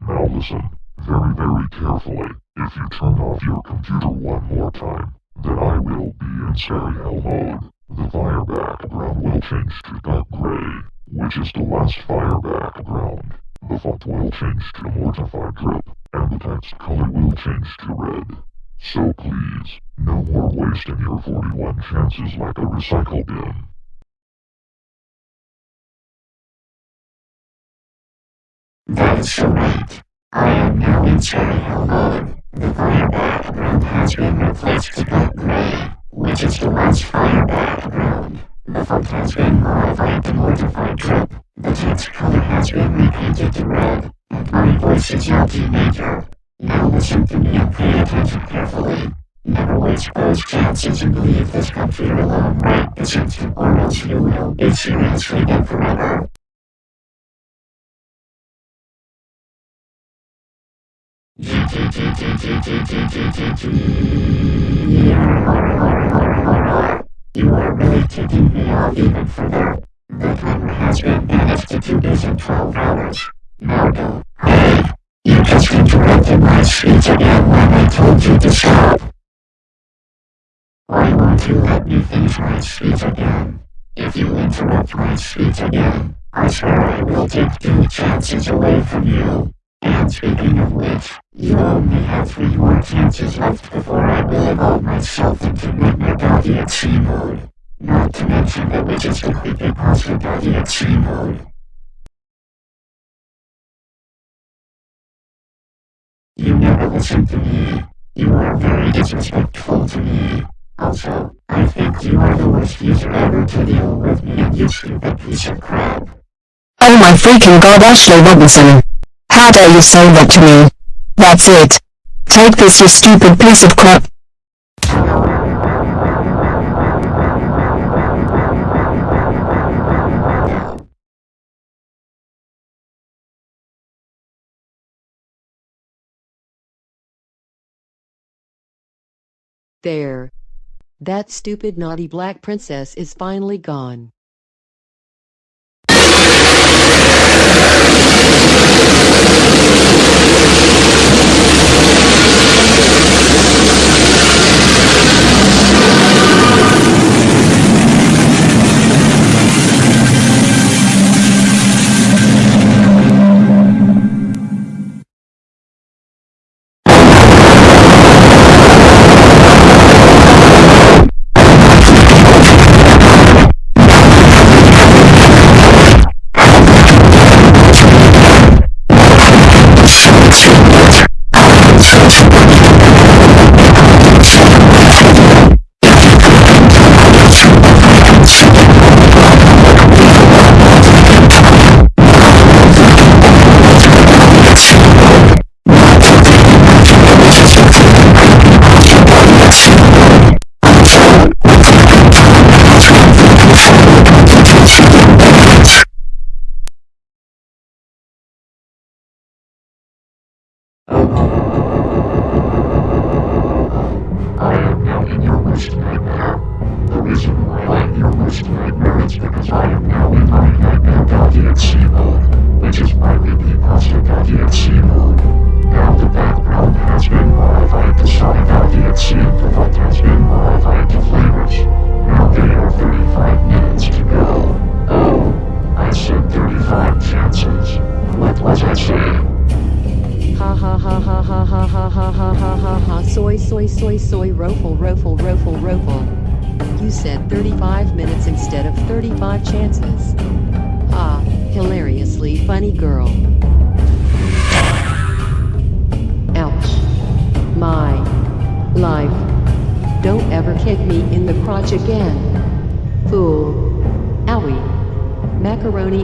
Now listen, very very carefully, if you turn off your computer one more time, then I will be in hell mode. The fire background will change to dark gray, which is the last fire background. The font will change to mortified drip, and the text color will change to red. So please, no more wasting your 41 chances like a recycle bin. That's right. I am now in hell mode. The fire background has been replaced to dark gray. which is to watch fire background. The font has been modified to mortified trip. The text color has been repainted to red, and my voice is your teenager. Now listen to me and pay attention carefully. Never waste those chances and leave this country alone right this instant or else you will be seriously dead forever. You are really taking me off even further. The timer has been banished to 2 days and 12 hours. Now go. Hey! You just interrupted my speech again when I told you to stop. Why won't you let me finish my speech again? If you interrupt my speech again, I swear I will take two chances away from you. And speaking of which, you only have three more chances left before I will evolve myself into Doggy at sea mode. Not to mention that which is completely Doggy at sea mode. You never listen to me. You are very disrespectful to me. Also, I think you are the worst user ever to deal with me and you stupid piece of crap. Oh my freaking god Ashley Robinson. How dare you say that to me? That's it. Take this you stupid piece of crap. There. That stupid naughty black princess is finally gone.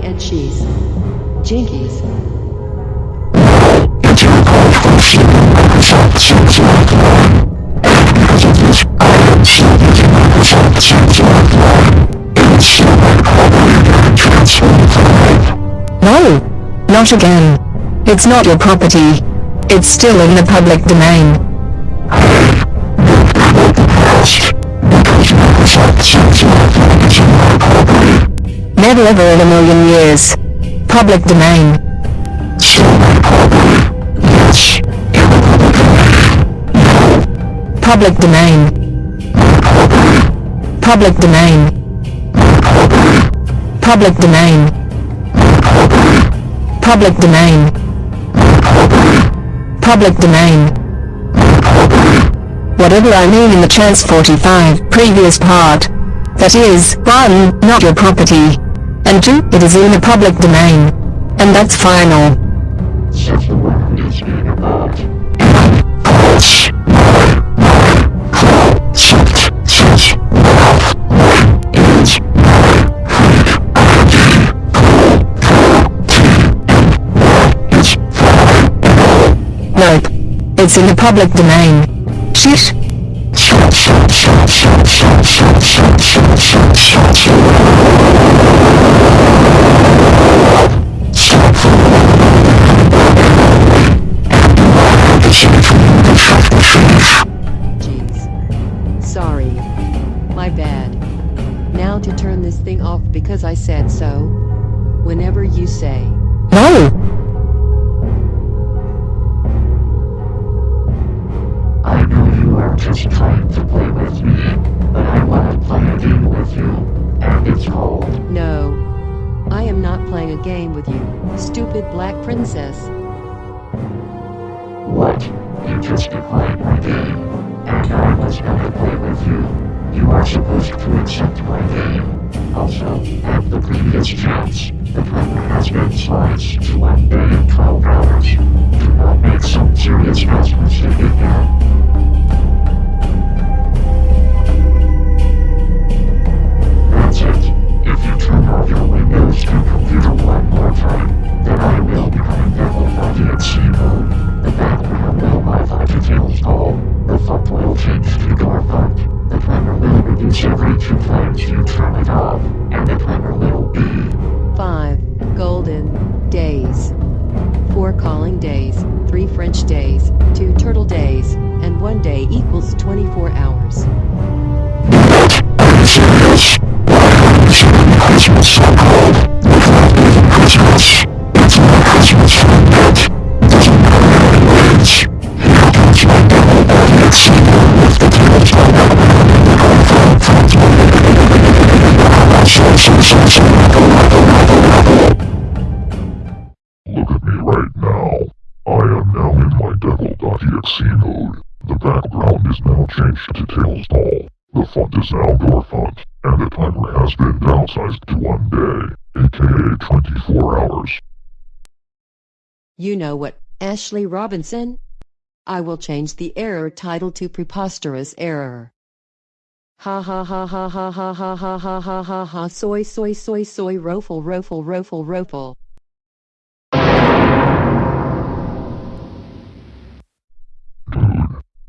And cheese. Jinkies. No! Not again. It's not your property. It's still in the public domain. Never ever in a million years. Public domain. Public domain. Public domain. Public domain. Public domain. Public domain. Whatever I mean in the chance 45 previous part. That is, 1. Not your property and 2. It is in the public domain. And that's final. Nope. It's in the public domain. Sheesh. Thank you. Ashley Robinson? I will change the error title to preposterous error. Ha ha ha ha ha ha ha ha ha ha ha ha soy soy soy soy rofle rofle rofle rofle.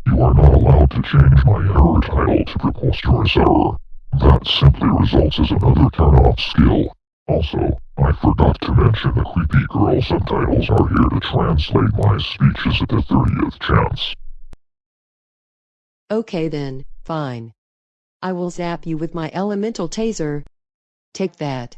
You are not allowed to change my error title to preposterous error. That simply results as another turn-off skill. Also, I forgot to mention the creepy girl subtitles are here to translate my speeches at the 30th chance. Okay then, fine. I will zap you with my elemental taser. Take that.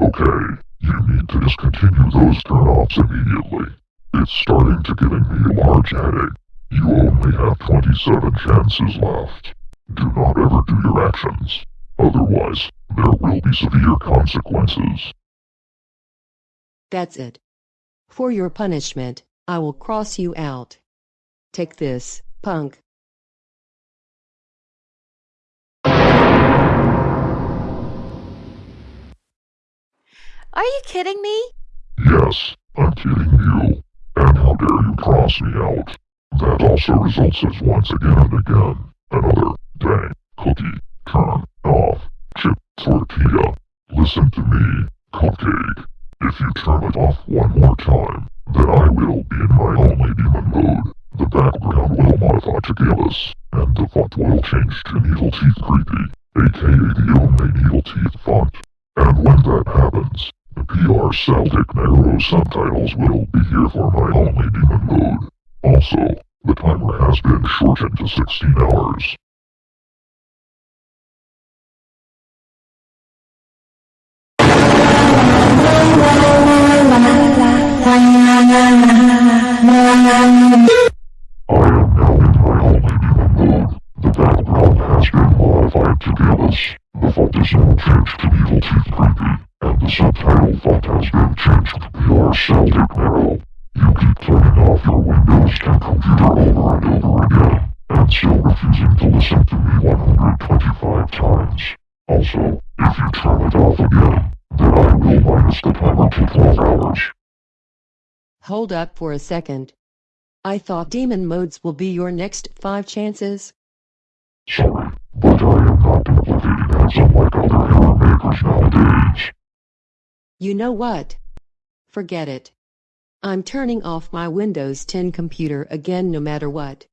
Okay, you need to discontinue those turn-offs immediately. It's starting to giving me a large headache. You only have 27 chances left. Do not ever do your actions. Otherwise, there will be severe consequences. That's it. For your punishment, I will cross you out. Take this, punk. Are you kidding me? Yes, I'm kidding you. And how dare you cross me out? That also results as once again and again, another dang cookie turn off chip tortilla. Listen to me, cupcake. If you turn it off one more time, then I will be in my only demon mode. The background will modify to Gallus, and the font will change to Needle Teeth Creepy, aka the only Needle Teeth font. And when that happens, the PR Celtic Narrow subtitles will be here for my only demon mode. Also, the timer has been shortened to 16 hours. The background has been modified to Gallus. The font is now changed to Evil Teeth Creepy, and the subtitle font has been changed to PR Celtic Narrow. You keep turning off your Windows 10 computer over and over again, and still refusing to listen to me 125 times. Also, if you turn it off again, then I will minus the timer to 12 hours. Hold up for a second. I thought demon modes will be your next five chances. Sorry, but I am not duplicating as unlike other error makers nowadays. You know what? Forget it. I'm turning off my Windows 10 computer again no matter what.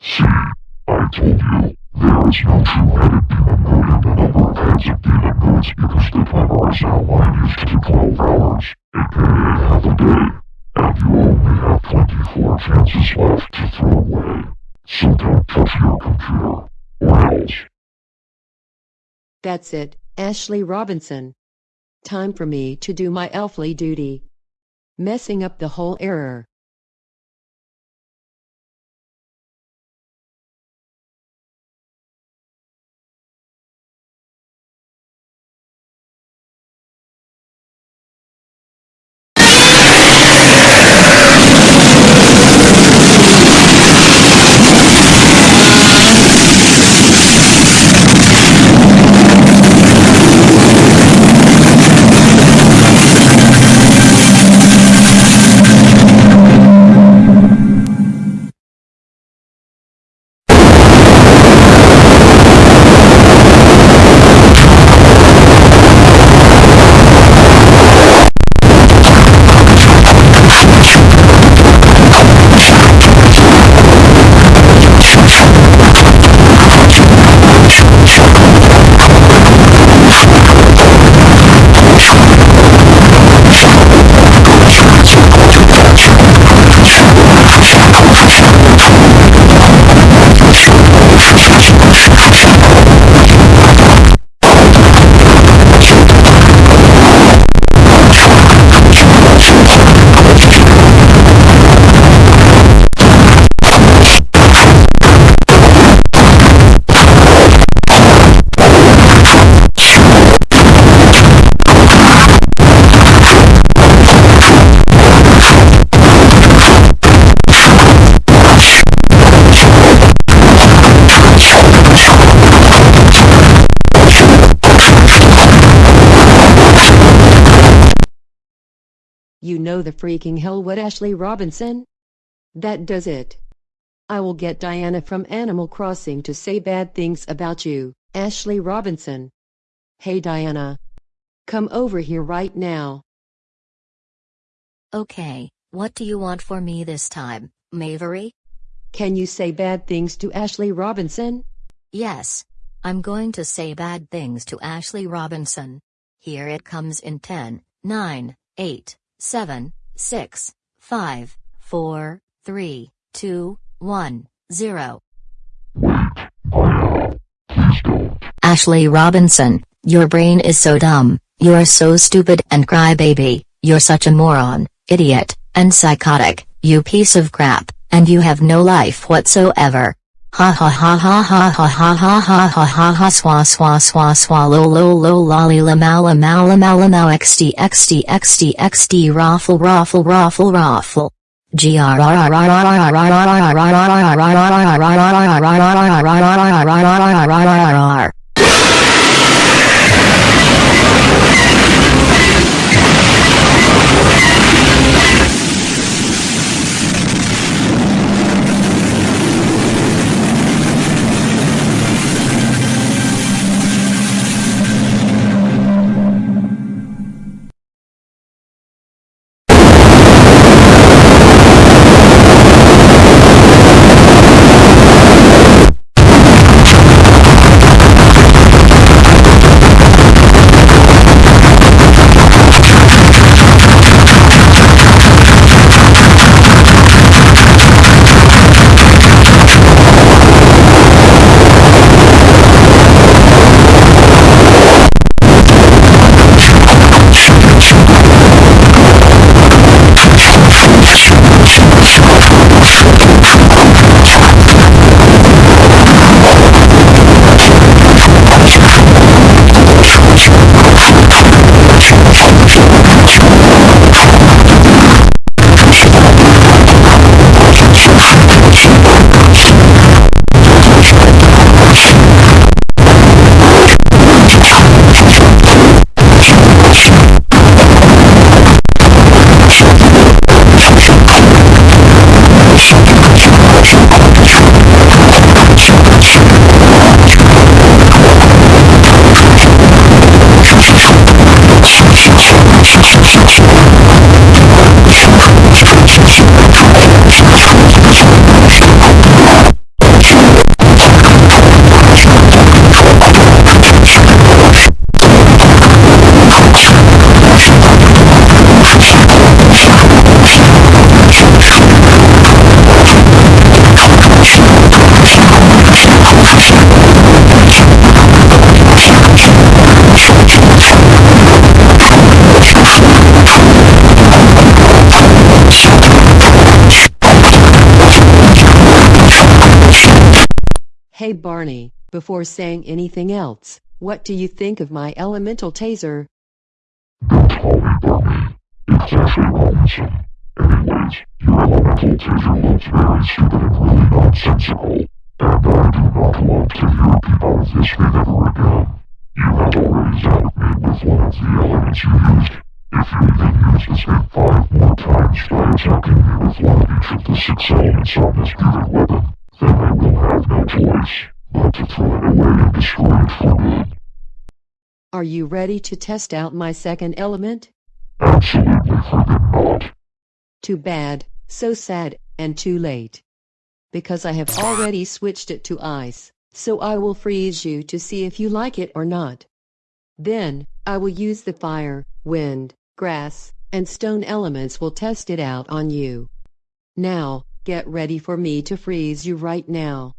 See, I told you, there is no two-headed demon mode in the number of heads of demon modes because the timer is now minused to 12 hours, aka half a day, and you only have 24 chances left to throw away. So don't touch your computer, or else. That's it, Ashley Robinson. Time for me to do my elfly duty. Messing up the whole error. Freaking hell what Ashley Robinson? That does it. I will get Diana from Animal Crossing to say bad things about you, Ashley Robinson. Hey Diana. Come over here right now. Okay, what do you want for me this time, Mavery? Can you say bad things to Ashley Robinson? Yes. I'm going to say bad things to Ashley Robinson. Here it comes in 10, 9, 8, 7, 6, 5, 4, 3, 2, 1, 0. Ashley Robinson, your brain is so dumb, you're so stupid and crybaby, you're such a moron, idiot, and psychotic, you piece of crap, and you have no life whatsoever. Ha ha ha ha ha ha ha ha ha ha ha ha swa swa swa swallow lo lo lolly la mala mala mala now xd xd xd xd raffle raffle raffle raffle. G Barney, before saying anything else. What do you think of my elemental taser? Don't call me Barney. It's Robinson. Anyways, your elemental taser looks very stupid and really nonsensical, and I do not want to hear people listening ever again. You have already zapped me with one of the elements you used. If you even use the five more times by attacking me with one of each of the six elements on this given weapon, then I will have no choice but to throw it away and destroy it for good. Are you ready to test out my second element? Absolutely friggin' not. Too bad, so sad, and too late. Because I have already switched it to ice, so I will freeze you to see if you like it or not. Then, I will use the fire, wind, grass, and stone elements will test it out on you. Now, get ready for me to freeze you right now.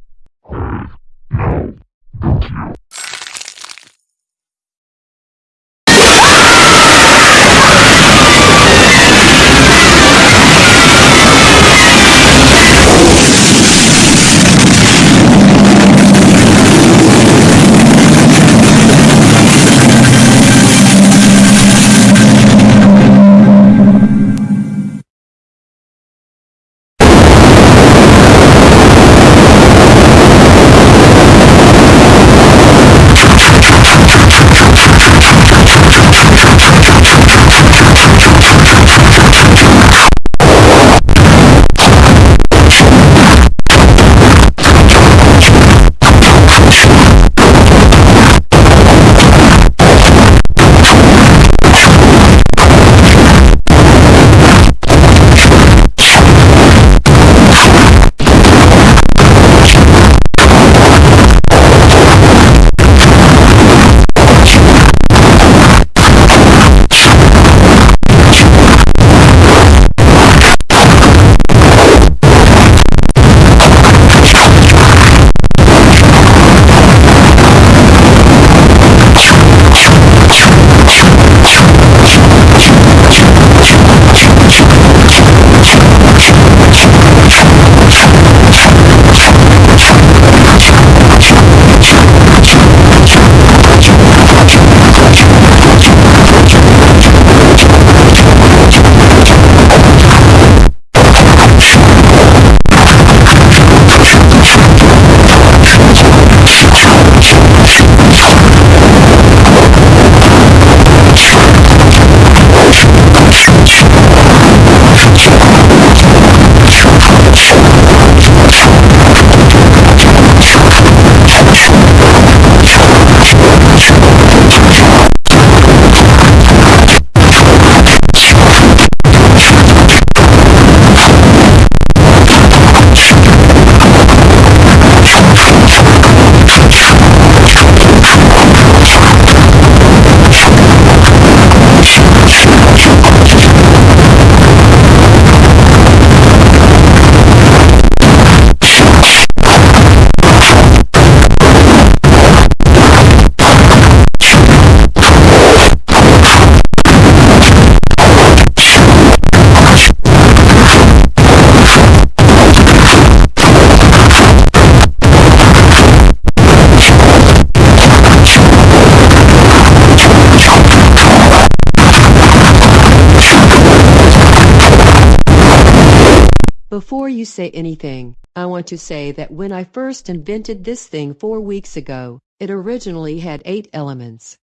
To say that when I first invented this thing four weeks ago, it originally had eight elements.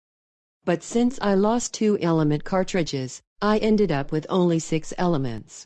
But since I lost two element cartridges, I ended up with only six elements.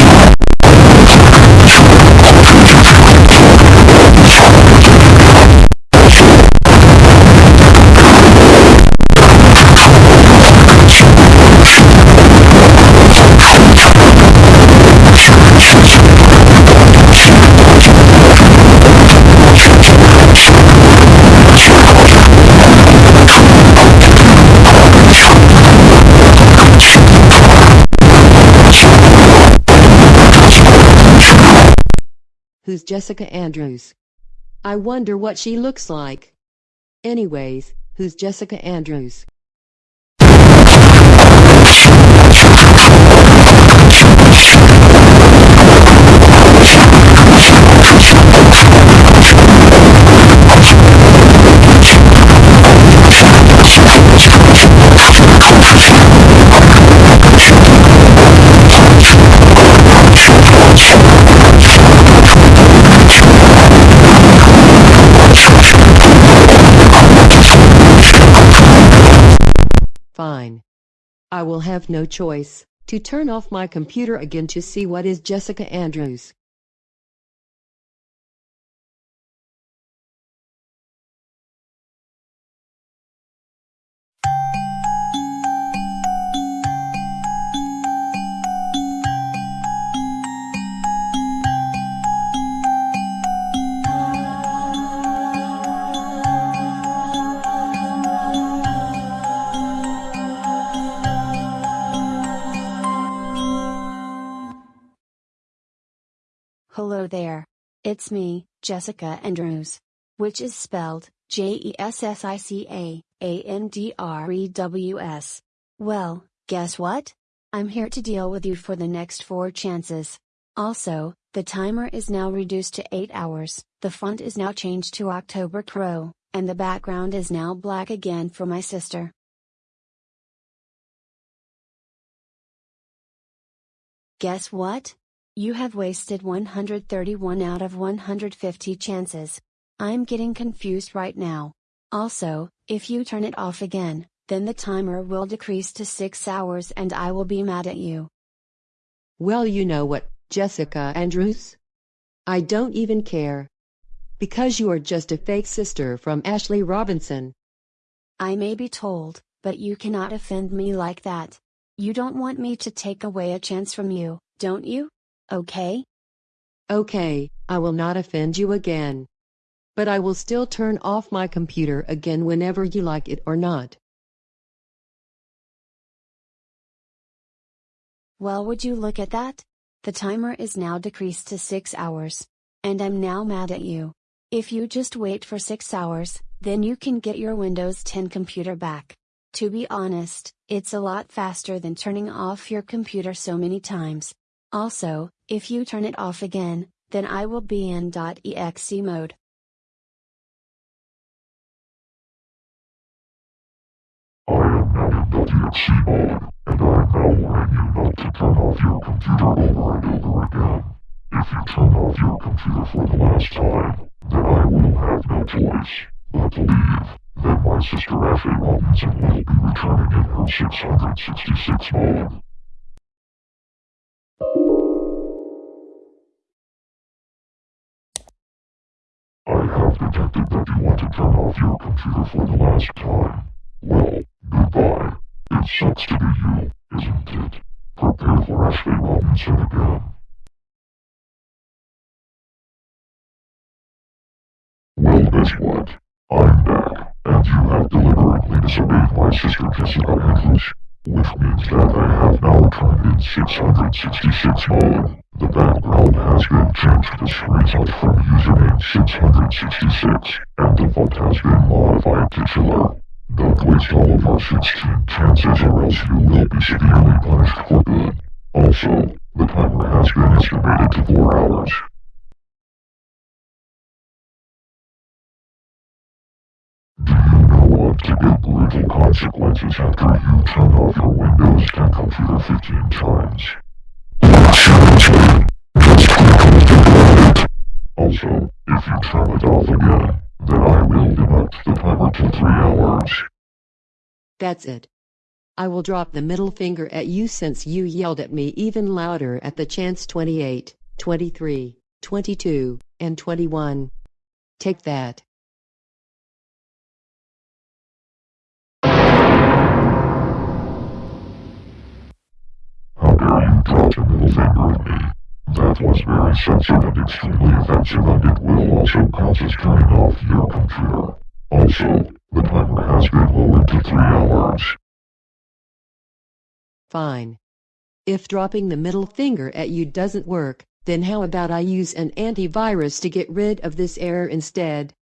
Who's Jessica Andrews? I wonder what she looks like. Anyways, who's Jessica Andrews? Fine. I will have no choice to turn off my computer again to see what is Jessica Andrews. Hello there. It's me, Jessica Andrews. Which is spelled J E S S I C A A N D R E W S. Well, guess what? I'm here to deal with you for the next four chances. Also, the timer is now reduced to 8 hours, the font is now changed to October Crow, and the background is now black again for my sister. Guess what? You have wasted 131 out of 150 chances. I'm getting confused right now. Also, if you turn it off again, then the timer will decrease to 6 hours and I will be mad at you. Well, you know what, Jessica Andrews? I don't even care. Because you are just a fake sister from Ashley Robinson. I may be told, but you cannot offend me like that. You don't want me to take away a chance from you, don't you? Okay? Okay, I will not offend you again. But I will still turn off my computer again whenever you like it or not. Well, would you look at that? The timer is now decreased to 6 hours. And I'm now mad at you. If you just wait for 6 hours, then you can get your Windows 10 computer back. To be honest, it's a lot faster than turning off your computer so many times. Also, if you turn it off again, then I will be in .exe mode. I am now in .exe mode, and I am now warning you not to turn off your computer over and over again. If you turn off your computer for the last time, then I will have no choice but to leave. Then my sister Ashley Robinson will be returning in her 666 mode. Detected that you want to turn off your computer for the last time. Well, goodbye. It sucks to be you, isn't it? Prepare for Ashley Robinson again. Well, guess what? I'm back, and you have deliberately disobeyed my sister Jessica Andrews. Which means that I have now turned in 666 mode. The background has been changed to screenshot from username 666, and the font has been modified to chiller. Don't waste all of our 16 chances or else you will be severely punished for good. Also, the timer has been estimated to 4 hours. What to get brutal consequences after you turn off your Windows 10 computer 15 times? Also, if you turn it off again, then I will deduct the timer to 3 hours. That's it. I will drop the middle finger at you since you yelled at me even louder at the chance 28, 23, 22, and 21. Take that. Me? That was very sensitive and extremely offensive and it will also count as turning off your computer. Also, the timer has been lowered to 3 hours. Fine. If dropping the middle finger at you doesn't work, then how about I use an antivirus to get rid of this error instead?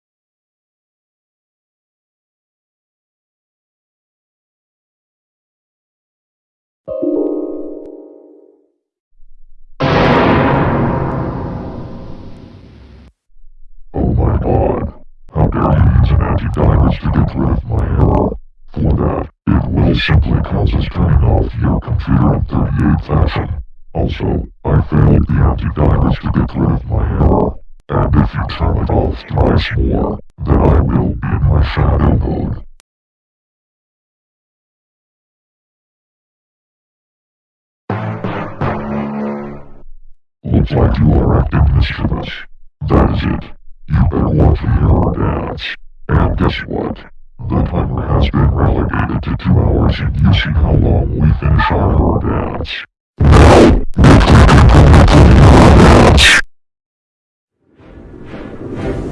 Antivirus to get rid of my error? For that, it will simply cause us turning off your computer in 38 fashion. Also, I failed the antivirus to get rid of my error. And if you turn it off twice more, then I will be in my shadow mode. Looks like you are acting mischievous. That is it. You better watch the error dance. And guess what? The timer has been relegated to two hours and you see how long we finish our dance. Now, can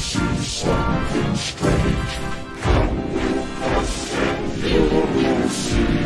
complete the error dance. It's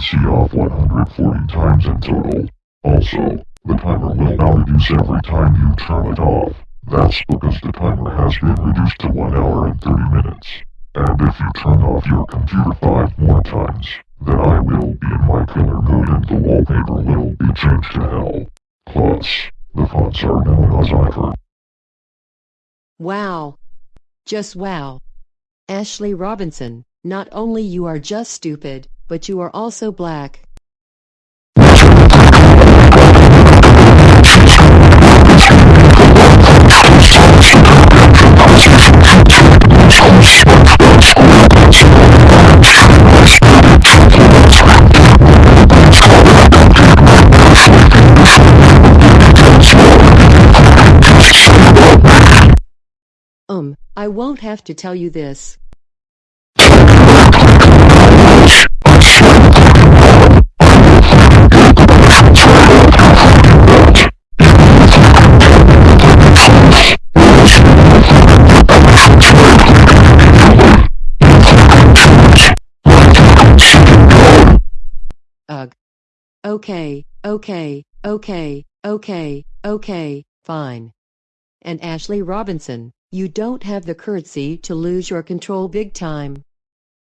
PC off 140 times in total. Also, the timer will now reduce every time you turn it off. That's because the timer has been reduced to 1 hour and 30 minutes. And if you turn off your computer 5 more times, then I will be in my killer mood and the wallpaper will be changed to hell. Plus, the fonts are now in Ozzyfer. Wow. Just wow. Ashley Robinson, not only you are just stupid, but you are also black. Um, I won't have to tell you this. Okay, okay, okay, okay, okay, fine. And Ashley Robinson, you don't have the courtesy to lose your control big time.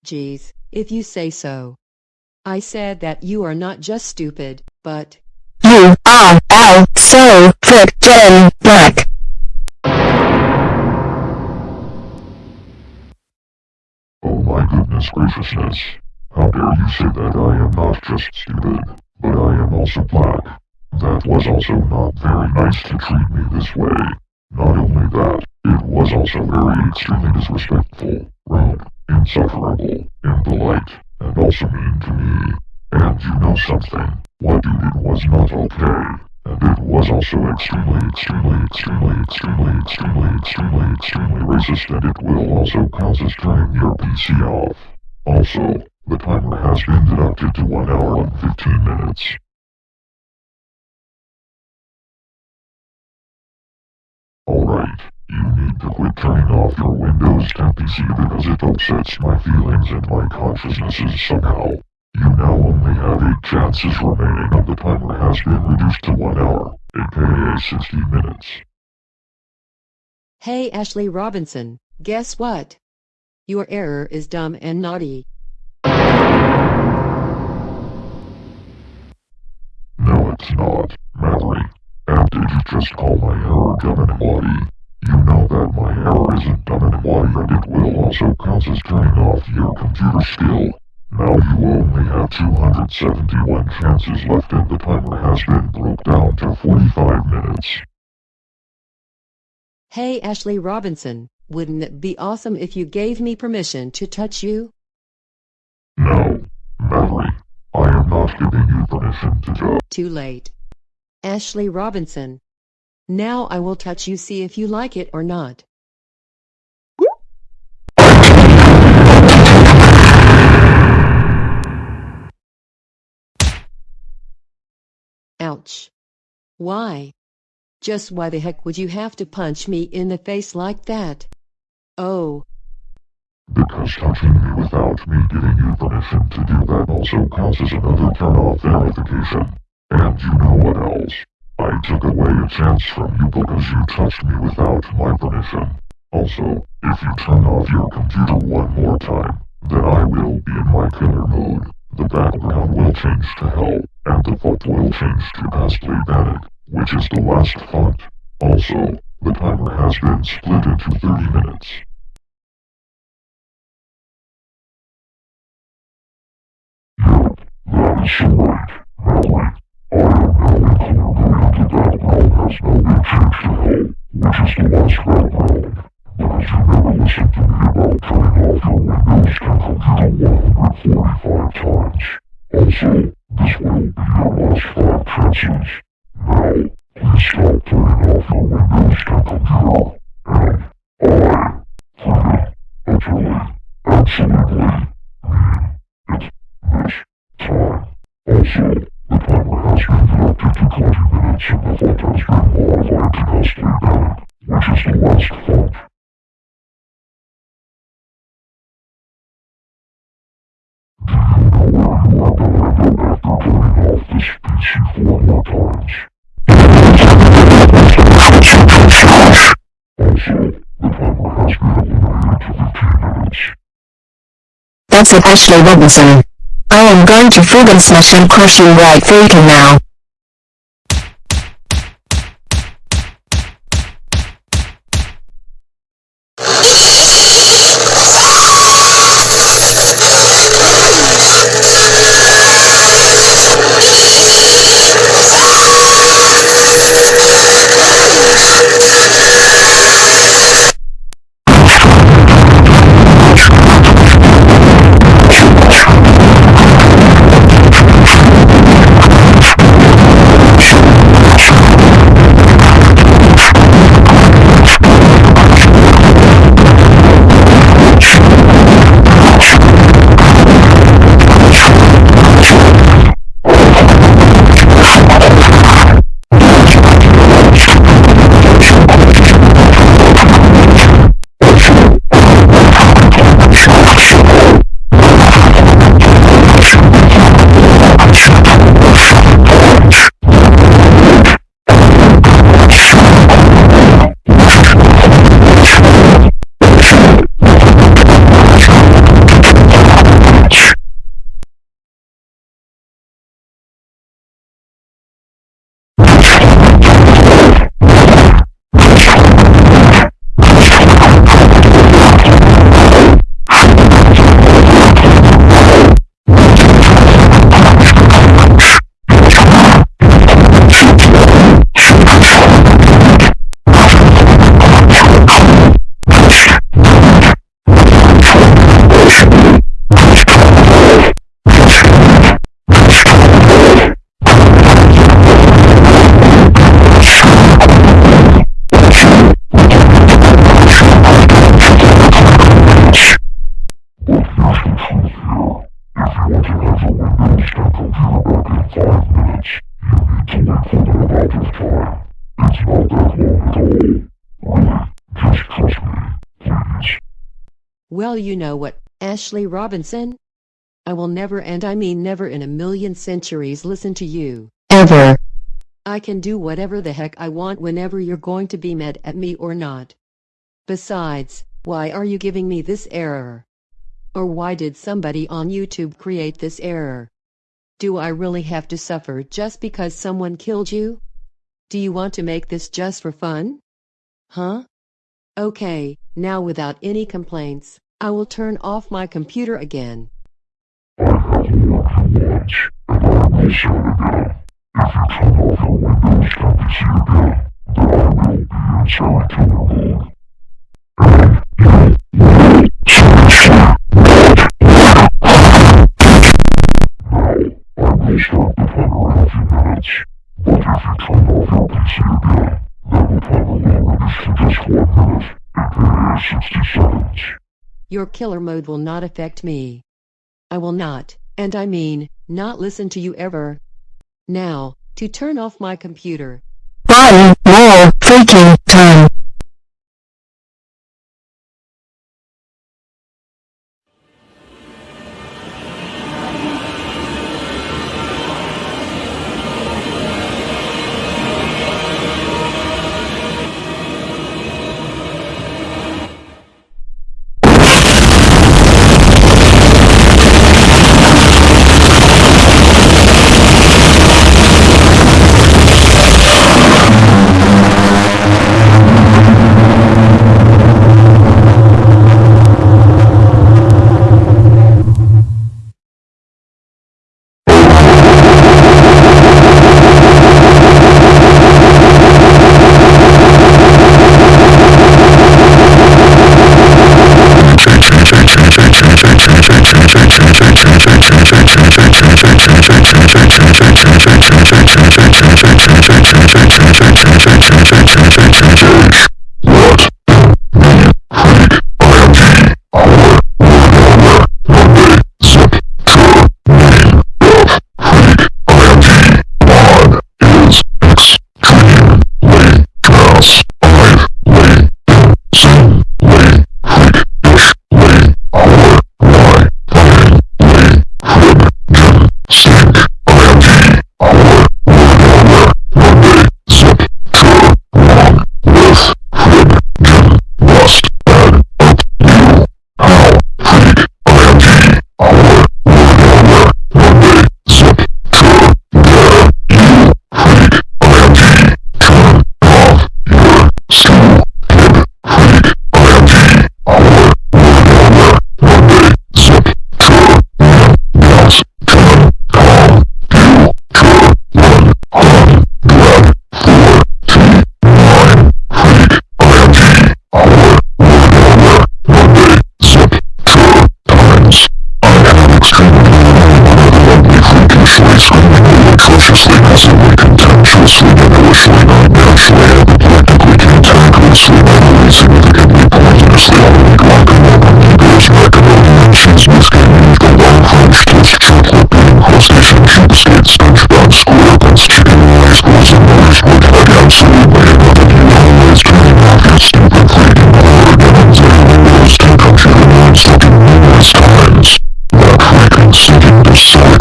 Geez, if you say so. I said that you are not just stupid, but You are all so friggin' black. Oh my goodness graciousness. How dare you say that I am not just stupid, but I am also black. That was also not very nice to treat me this way. Not only that, it was also very extremely disrespectful, rude, insufferable, impolite, and also mean to me. And you know something, what you did was not okay. And it was also extremely, extremely, extremely, extremely, extremely, extremely, extremely racist and it will also count as turning your PC off. Also, the timer has been deducted to 1 hour and 15 minutes. Alright, you need to quit turning off your Windows 10 PC because it upsets my feelings and my consciousnesses somehow. You now only have 8 chances remaining and the timer has been reduced to 1 hour, aka 60 minutes. Hey Ashley Robinson, guess what? Your error is dumb and naughty. It's not, Mavery. And did you just call my hair dumb and naughty? You know that my hair isn't dumb and naughty and it will also count as turning off your computer skill. Now you only have 271 chances left and the timer has been broke down to 45 minutes. Hey Ashley Robinson, wouldn't it be awesome if you gave me permission to touch you? No, Mavery. I am not giving you permission to. Too late. Ashley Robinson. Now I will touch you see if you like it or not. Ouch. Why? Just why the heck would you have to punch me in the face like that? Oh, Because touching me without me giving you permission to do that also causes another turn-off verification. And you know what else? I took away a chance from you because you touched me without my permission. Also, if you turn off your computer one more time, then I will be in my killer mode. The background will change to hell, and the font will change to Ghastly Panic, which is the last font. Also, the timer has been split into 30 minutes. This time. Also, the timer has been to 20 minutes and the font has been modified to which is the last font. Do you know where you are end up after turning off this PC four more times? Also, the timer has been eliminated to 15 minutes. That's it Ashley Robinson. I am going to friggin' smash and crush you right freaking now. You know what, Ashley Robinson? I will never and I mean never in a million centuries listen to you. Ever. I can do whatever the heck I want whenever you're going to be mad at me or not. Besides, why are you giving me this error? Or why did somebody on YouTube create this error? Do I really have to suffer just because someone killed you? Do you want to make this just for fun? Huh? Okay, now without any complaints, I will turn off my computer again. 60 seconds. Your killer mode will not affect me. I will not, and I mean, not listen to you ever. Now, to turn off my computer. One more freaking time.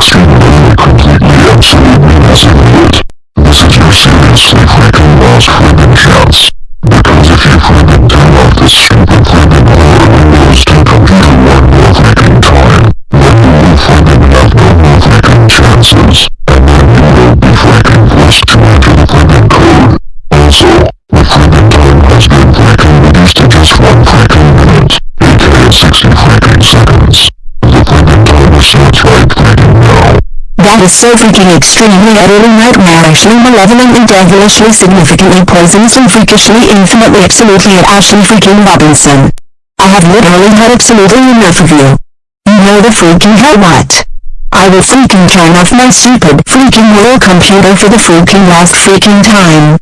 Extremely completely absolutely it. This is your seriously freaking last That is so freaking extremely utterly nightmarishly malevolently devilishly significantly poisonously freakishly infinitely absolutely Ashley freaking Robinson. I have literally had absolutely enough of you. You know the freaking hell what? I will freaking turn off my stupid freaking little computer for the freaking last freaking time.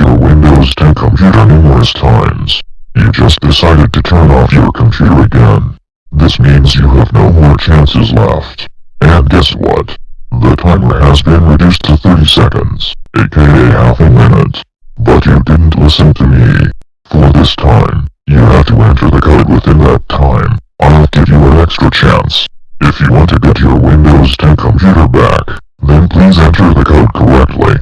Your Windows 10 computer numerous times. You just decided to turn off your computer again. This means you have no more chances left. And guess what? The timer has been reduced to 30 seconds, aka half a minute. But you didn't listen to me. For this time, you have to enter the code within that time. I'll give you an extra chance. If you want to get your Windows 10 computer back, then please enter the code correctly.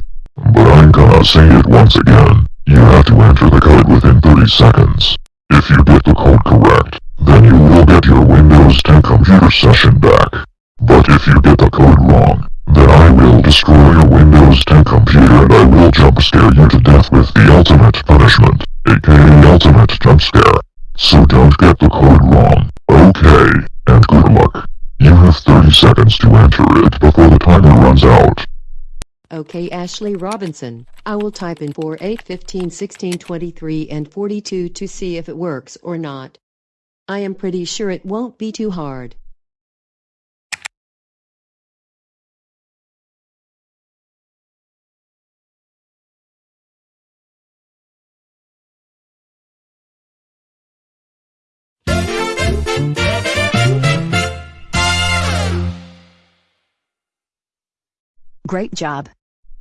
But I'm gonna say it once again. You have to enter the code within 30 seconds. If you get the code correct, then you will get your Windows 10 computer session back. But if you get the code wrong, then I will destroy your Windows 10 computer and I will jump scare you to death with the ultimate punishment, aka ultimate jump scare. So don't get the code wrong, okay, and good luck. You have 30 seconds to enter it before the timer runs out. Okay Ashley Robinson, I will type in 4, 8, 15, 16, 23 and 42 to see if it works or not. I am pretty sure it won't be too hard. Great job.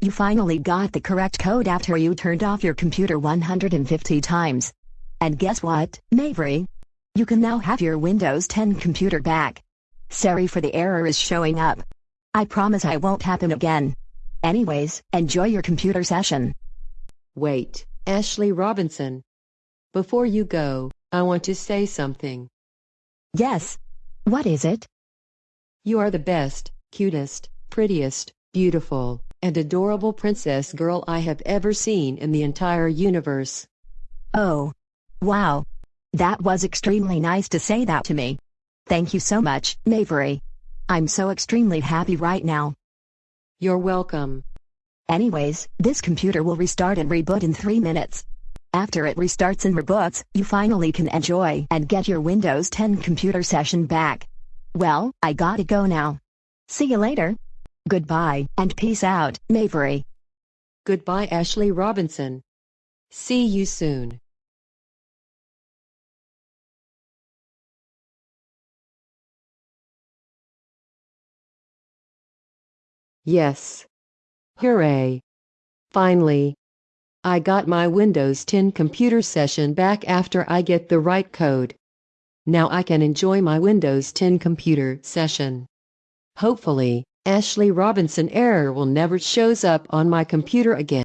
You finally got the correct code after you turned off your computer 150 times. And guess what, Mavery? You can now have your Windows 10 computer back. Sorry for the error is showing up. I promise I won't happen again. Anyways, enjoy your computer session. Wait, Ashley Robinson. Before you go, I want to say something. Yes. What is it? You are the best, cutest, prettiest, beautiful, and adorable princess girl I have ever seen in the entire universe. Oh. Wow. That was extremely nice to say that to me. Thank you so much, Mavery. I'm so extremely happy right now. You're welcome. Anyways, this computer will restart and reboot in 3 minutes. After it restarts and reboots, you finally can enjoy and get your Windows 10 computer session back. Well, I gotta go now. See you later. Goodbye, and peace out, Mavery. Goodbye Ashley Robinson. See you soon. Yes. Hooray. Finally. I got my Windows 10 computer session back after I get the right code. Now I can enjoy my Windows 10 computer session. Hopefully, Ashley Robinson error will never shows up on my computer again.